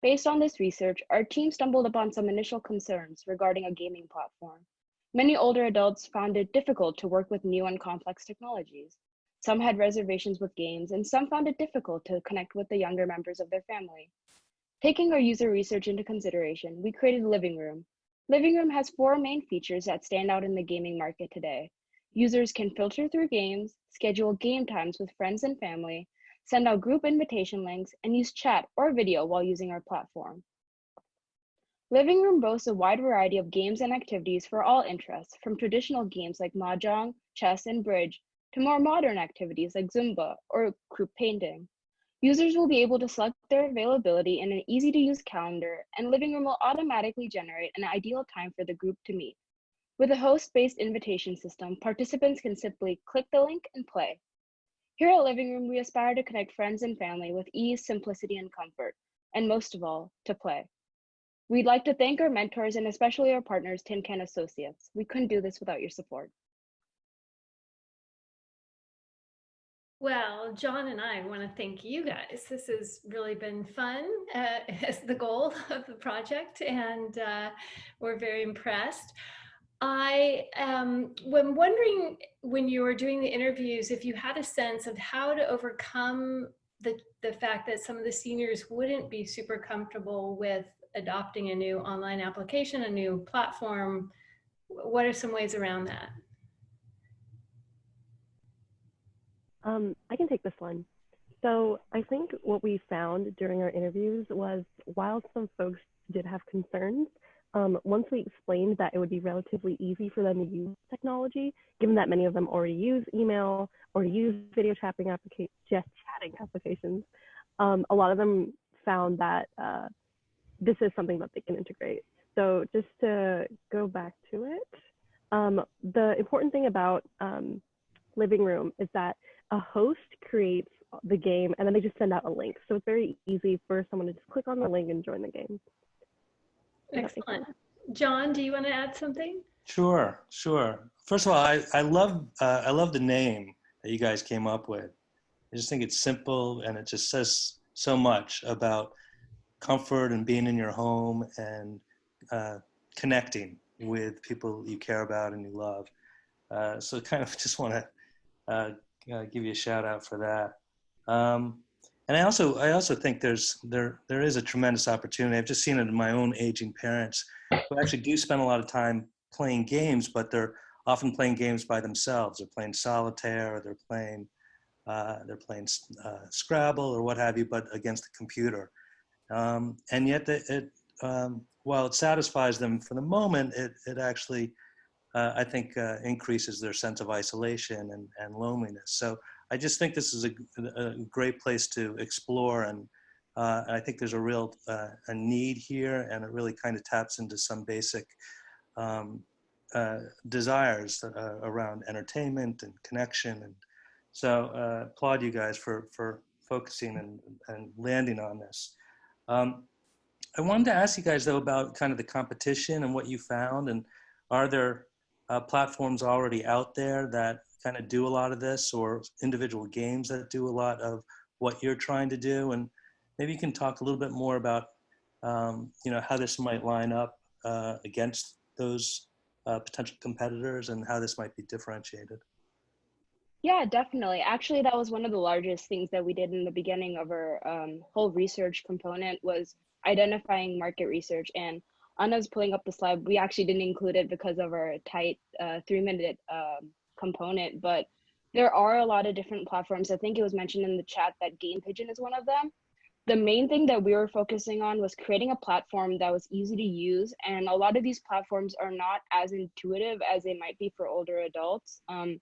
Based on this research, our team stumbled upon some initial concerns regarding a gaming platform. Many older adults found it difficult to work with new and complex technologies. Some had reservations with games, and some found it difficult to connect with the younger members of their family. Taking our user research into consideration, we created Living Room, Living Room has four main features that stand out in the gaming market today. Users can filter through games, schedule game times with friends and family, send out group invitation links, and use chat or video while using our platform. Living Room boasts a wide variety of games and activities for all interests, from traditional games like mahjong, chess, and bridge, to more modern activities like Zumba or group painting. Users will be able to select their availability in an easy to use calendar and Living Room will automatically generate an ideal time for the group to meet. With a host-based invitation system, participants can simply click the link and play. Here at Living Room, we aspire to connect friends and family with ease, simplicity, and comfort, and most of all, to play. We'd like to thank our mentors and especially our partners, Timken Associates. We couldn't do this without your support. Well, John and I want to thank you guys. This has really been fun uh, [LAUGHS] as the goal of the project, and uh, we're very impressed. I um, am wondering when you were doing the interviews if you had a sense of how to overcome the, the fact that some of the seniors wouldn't be super comfortable with adopting a new online application, a new platform. What are some ways around that? Um, I can take this one. So I think what we found during our interviews was while some folks did have concerns, um, once we explained that it would be relatively easy for them to use technology, given that many of them already use email or use video chatting, applica- chatting applications, um, a lot of them found that uh, this is something that they can integrate. So just to go back to it, um, the important thing about um, Living Room is that a host creates the game and then they just send out a link. So it's very easy for someone to just click on the link and join the game. Excellent. John, do you want to add something? Sure, sure. First of all, I, I love uh, I love the name that you guys came up with. I just think it's simple and it just says so much about comfort and being in your home and uh, connecting with people you care about and you love. Uh, so kind of [LAUGHS] just want to uh, uh, give you a shout out for that. Um, and I also I also think there's there there is a tremendous opportunity. I've just seen it in my own aging parents who actually do spend a lot of time playing games, but they're often playing games by themselves. They're playing solitaire, or they're playing uh, they're playing uh, Scrabble or what have you, but against the computer. Um, and yet, it, it um, while it satisfies them for the moment, it it actually uh, I think uh, increases their sense of isolation and, and loneliness. So I just think this is a, a great place to explore and uh, I think there's a real uh, a need here and it really kind of taps into some basic um, uh, desires uh, around entertainment and connection. And so applaud you guys for, for focusing and, and landing on this. Um, I wanted to ask you guys though about kind of the competition and what you found and are there uh, platforms already out there that kind of do a lot of this or individual games that do a lot of what you're trying to do? And maybe you can talk a little bit more about, um, you know, how this might line up uh, against those uh, potential competitors and how this might be differentiated. Yeah, definitely. Actually, that was one of the largest things that we did in the beginning of our um, whole research component was identifying market research. And Anna's pulling up the slide. We actually didn't include it because of our tight uh, three-minute um, component, but there are a lot of different platforms. I think it was mentioned in the chat that Game Pigeon is one of them. The main thing that we were focusing on was creating a platform that was easy to use. And a lot of these platforms are not as intuitive as they might be for older adults. Um,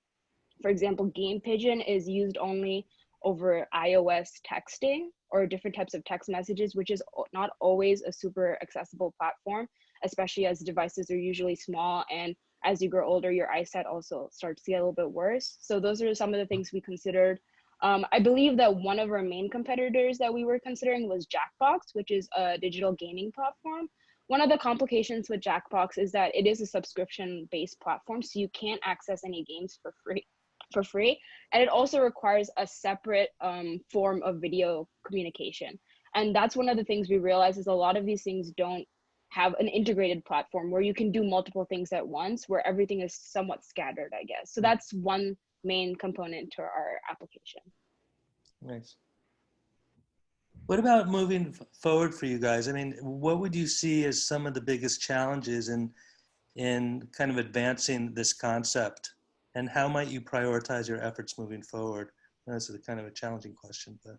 for example, Game Pigeon is used only over iOS texting or different types of text messages, which is not always a super accessible platform, especially as devices are usually small. And as you grow older, your eyesight also starts to get a little bit worse. So those are some of the things we considered. Um, I believe that one of our main competitors that we were considering was Jackbox, which is a digital gaming platform. One of the complications with Jackbox is that it is a subscription based platform, so you can't access any games for free for free. And it also requires a separate um, form of video communication. And that's one of the things we realize is a lot of these things don't have an integrated platform where you can do multiple things at once, where everything is somewhat scattered, I guess. So that's one main component to our application. Nice. What about moving forward for you guys? I mean, what would you see as some of the biggest challenges in in kind of advancing this concept? And how might you prioritize your efforts moving forward? That's a kind of a challenging question, but.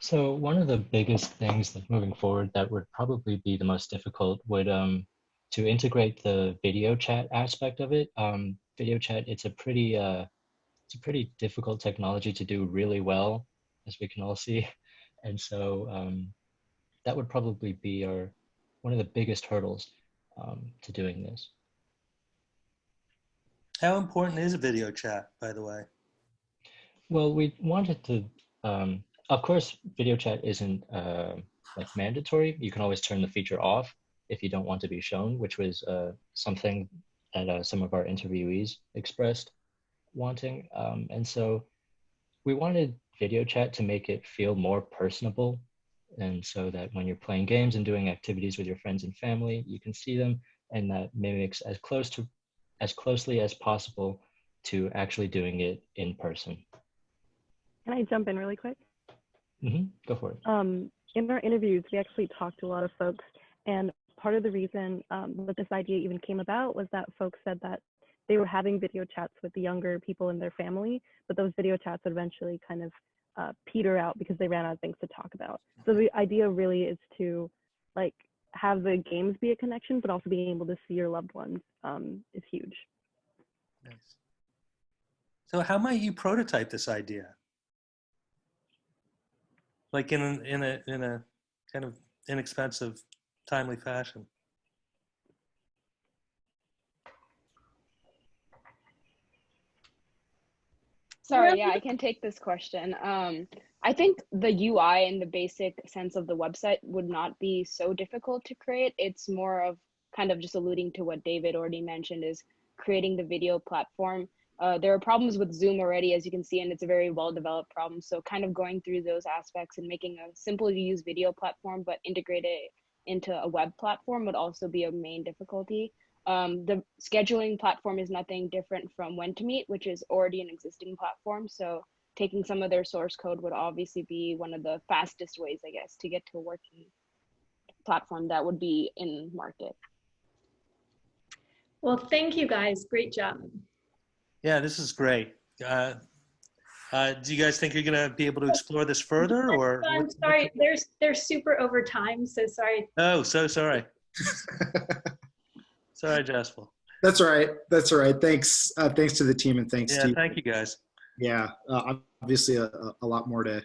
So one of the biggest things that moving forward that would probably be the most difficult would um, to integrate the video chat aspect of it. Um, video chat, it's a pretty uh, it's a pretty difficult technology to do really well, as we can all see. And so um, that would probably be our one of the biggest hurdles um, to doing this. How important is a video chat, by the way? Well, we wanted to, um, of course, video chat isn't uh, like mandatory. You can always turn the feature off if you don't want to be shown, which was uh, something that uh, some of our interviewees expressed wanting. Um, and so we wanted video chat to make it feel more personable. And so that when you're playing games and doing activities with your friends and family, you can see them and that mimics as close to as closely as possible to actually doing it in person. Can I jump in really quick? Mm-hmm. Go for it. Um, in our interviews, we actually talked to a lot of folks, and part of the reason um, that this idea even came about was that folks said that they were having video chats with the younger people in their family, but those video chats would eventually kind of uh, peter out because they ran out of things to talk about. So the idea really is to like have the games be a connection, but also being able to see your loved ones um, is huge. Nice. So how might you prototype this idea? Like in in a, in a kind of inexpensive, timely fashion? Sorry, yeah, I can take this question. Um, I think the UI and the basic sense of the website would not be so difficult to create. It's more of kind of just alluding to what David already mentioned is creating the video platform. Uh, there are problems with Zoom already, as you can see, and it's a very well developed problem. So kind of going through those aspects and making a simple to use video platform, but integrate it into a web platform would also be a main difficulty. Um, the scheduling platform is nothing different from When2meet, which is already an existing platform. So taking some of their source code would obviously be one of the fastest ways, I guess, to get to a working platform that would be in market. Well, thank you guys. Great job. Yeah, this is great. Uh, uh, do you guys think you're going to be able to explore this further or? I'm sorry, there's they're super over time, so sorry. Oh, so sorry. [LAUGHS] Sorry, Jaspal. That's all right. That's all right. Thanks. Uh, thanks to the team and thanks yeah, to thank you guys. Yeah, uh, obviously a, a, lot more to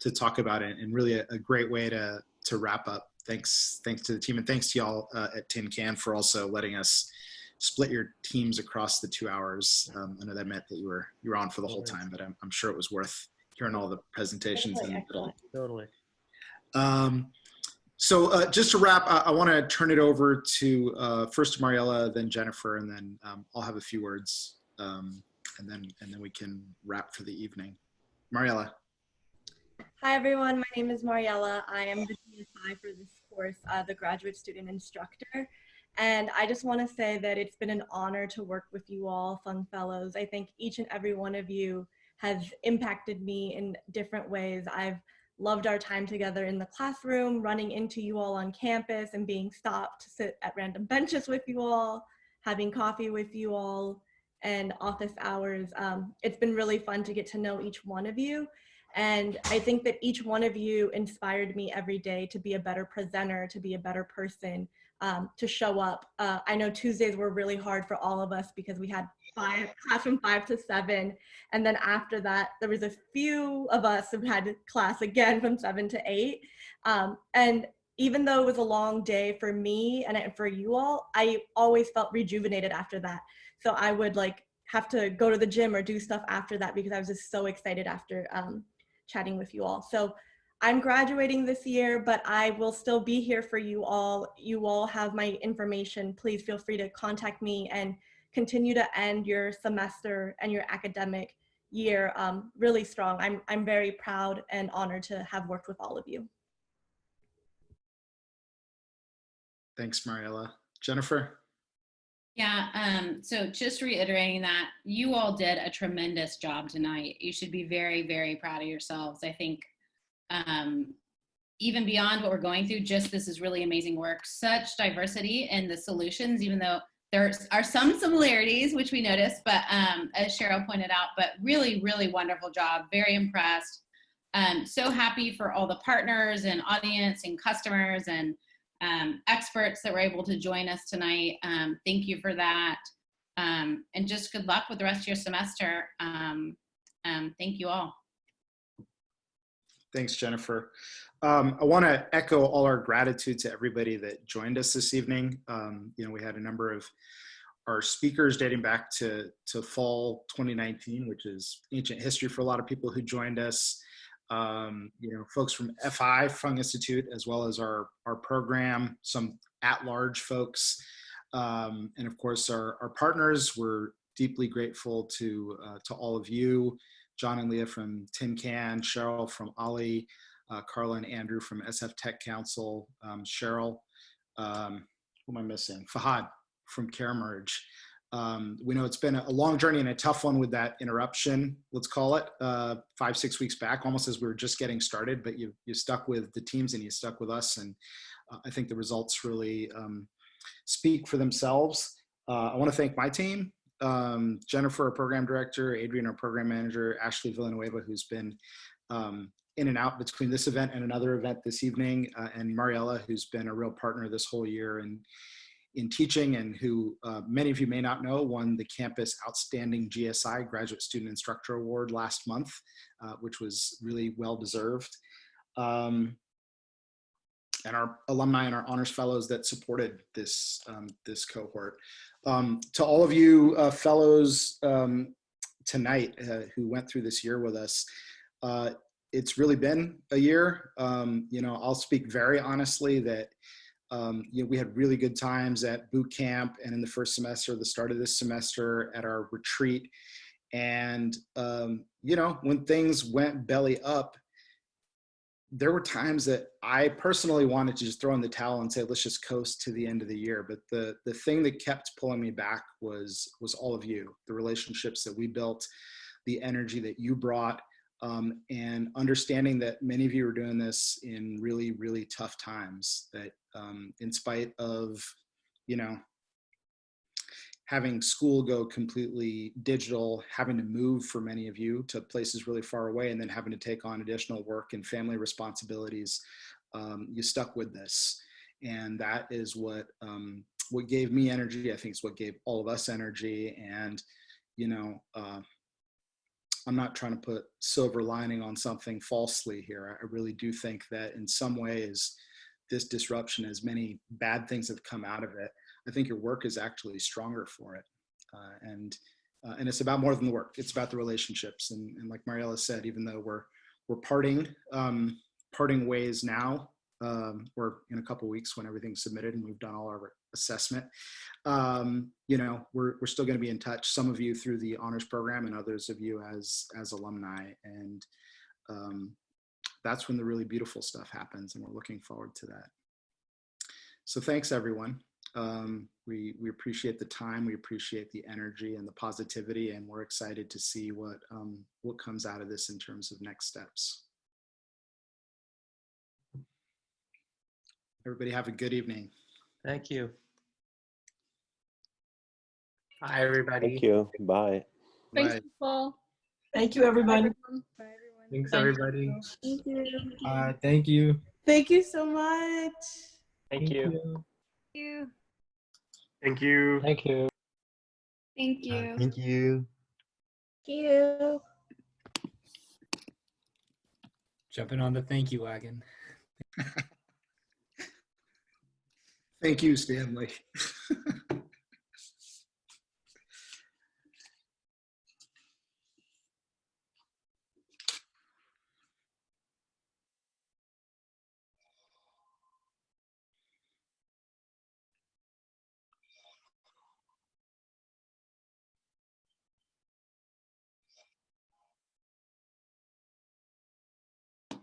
to talk about it, and really a, a, great way to to wrap up. Thanks, thanks to the team, and thanks to y'all uh, at Tin Can for also letting us split your teams across the two hours. Um, I know that meant that you were you were on for the whole time, but I'm, I'm sure it was worth hearing all the presentations and totally. Um, so uh, just to wrap, I, I want to turn it over to uh, first Mariella, then Jennifer, and then um, I'll have a few words, um, and then and then we can wrap for the evening. Mariella. Hi everyone, my name is Mariella. I am the GSI for this course, uh, the graduate student instructor. And I just want to say that it's been an honor to work with you all, Fung Fellows. I think each and every one of you has impacted me in different ways. I've loved our time together in the classroom, running into you all on campus and being stopped to sit at random benches with you all, having coffee with you all, and office hours. Um, it's been really fun to get to know each one of you. And I think that each one of you inspired me every day to be a better presenter, to be a better person, um, to show up. Uh, I know Tuesdays were really hard for all of us because we had five, class from five to seven. And then after that, there was a few of us who had class again from seven to eight. Um, and even though it was a long day for me and for you all, I always felt rejuvenated after that. So I would like have to go to the gym or do stuff after that because I was just so excited after um, chatting with you all. So I'm graduating this year, but I will still be here for you all. You all have my information. Please feel free to contact me and continue to end your semester and your academic year um, really strong. I'm, I'm very proud and honored to have worked with all of you. Thanks, Mariella. Jennifer? Yeah, um, so just reiterating that you all did a tremendous job tonight. You should be very, very proud of yourselves. I think um, even beyond what we're going through, just this is really amazing work. Such diversity in the solutions, even though there are some similarities, which we noticed, but um, as Cheryl pointed out, but really, really wonderful job. Very impressed. Um, so happy for all the partners and audience and customers and um, experts that were able to join us tonight. Um, thank you for that. Um, and just good luck with the rest of your semester. Um, um, thank you all. Thanks, Jennifer. Um, I want to echo all our gratitude to everybody that joined us this evening. you know, we had a number of our speakers dating back to, to fall 2019, which is ancient history for a lot of people who joined us um, you know, folks from FI, Fung Institute, as well as our, our program, some at-large folks, um, and of course our, our partners. We're deeply grateful to, uh, to all of you, John and Leah from Tin Can, Cheryl from OLLI, uh, Carla and Andrew from SF Tech Council, um, Cheryl, um, who am I missing? Fahad from CareMerge. Um, we know it's been a long journey and a tough one with that interruption, let's call it, uh, five, six weeks back, almost as we were just getting started, but you, you stuck with the teams and you stuck with us. And uh, I think the results really um, speak for themselves. Uh, I wanna thank my team, um, Jennifer, our program director, Adrian, our program manager, Ashley Villanueva, who's been um, in and out between this event and another event this evening, uh, and Mariella, who's been a real partner this whole year. And in teaching and who uh, many of you may not know won the campus outstanding GSI graduate student instructor award last month uh, which was really well deserved um, and our alumni and our honors fellows that supported this um, this cohort um, to all of you uh, fellows um, tonight uh, who went through this year with us uh, it's really been a year um, you know I'll speak very honestly that um, you know, we had really good times at boot camp and in the first semester, the start of this semester at our retreat. And, um, you know, when things went belly up, there were times that I personally wanted to just throw in the towel and say, let's just coast to the end of the year. But the, the thing that kept pulling me back was, was all of you, the relationships that we built, the energy that you brought, um, and understanding that many of you are doing this in really, really tough times, that um, in spite of, you know, having school go completely digital, having to move for many of you to places really far away, and then having to take on additional work and family responsibilities, um, you stuck with this. And that is what, um, what gave me energy. I think it's what gave all of us energy. And, you know, uh, I'm not trying to put silver lining on something falsely here. I really do think that in some ways, this disruption, as many bad things have come out of it, I think your work is actually stronger for it. Uh, and uh, and it's about more than the work. It's about the relationships. And, and like Mariella said, even though we're we're parting um, parting ways now, um, or in a couple weeks when everything's submitted and we've done all our assessment. Um, you know, we're, we're still going to be in touch. Some of you through the honors program and others of you as, as alumni. And um, that's when the really beautiful stuff happens. And we're looking forward to that. So thanks everyone. Um, we, we appreciate the time, we appreciate the energy and the positivity, and we're excited to see what, um, what comes out of this in terms of next steps. Everybody have a good evening. Thank you. Hi, everybody. Thank you. Bye. Thanks, Bye. Paul. Thank you, everybody. Thank Thanks, everybody. Thank you. Uh, thank you. Thank you so much. Thank you. You. Thank you. Thank you. Thank you. Thank you. Thank you. Jumping on the thank you wagon. [LAUGHS] Thank you, Stanley. [LAUGHS]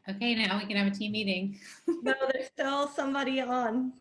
Okay, now we can have a team meeting. No, there's still somebody on.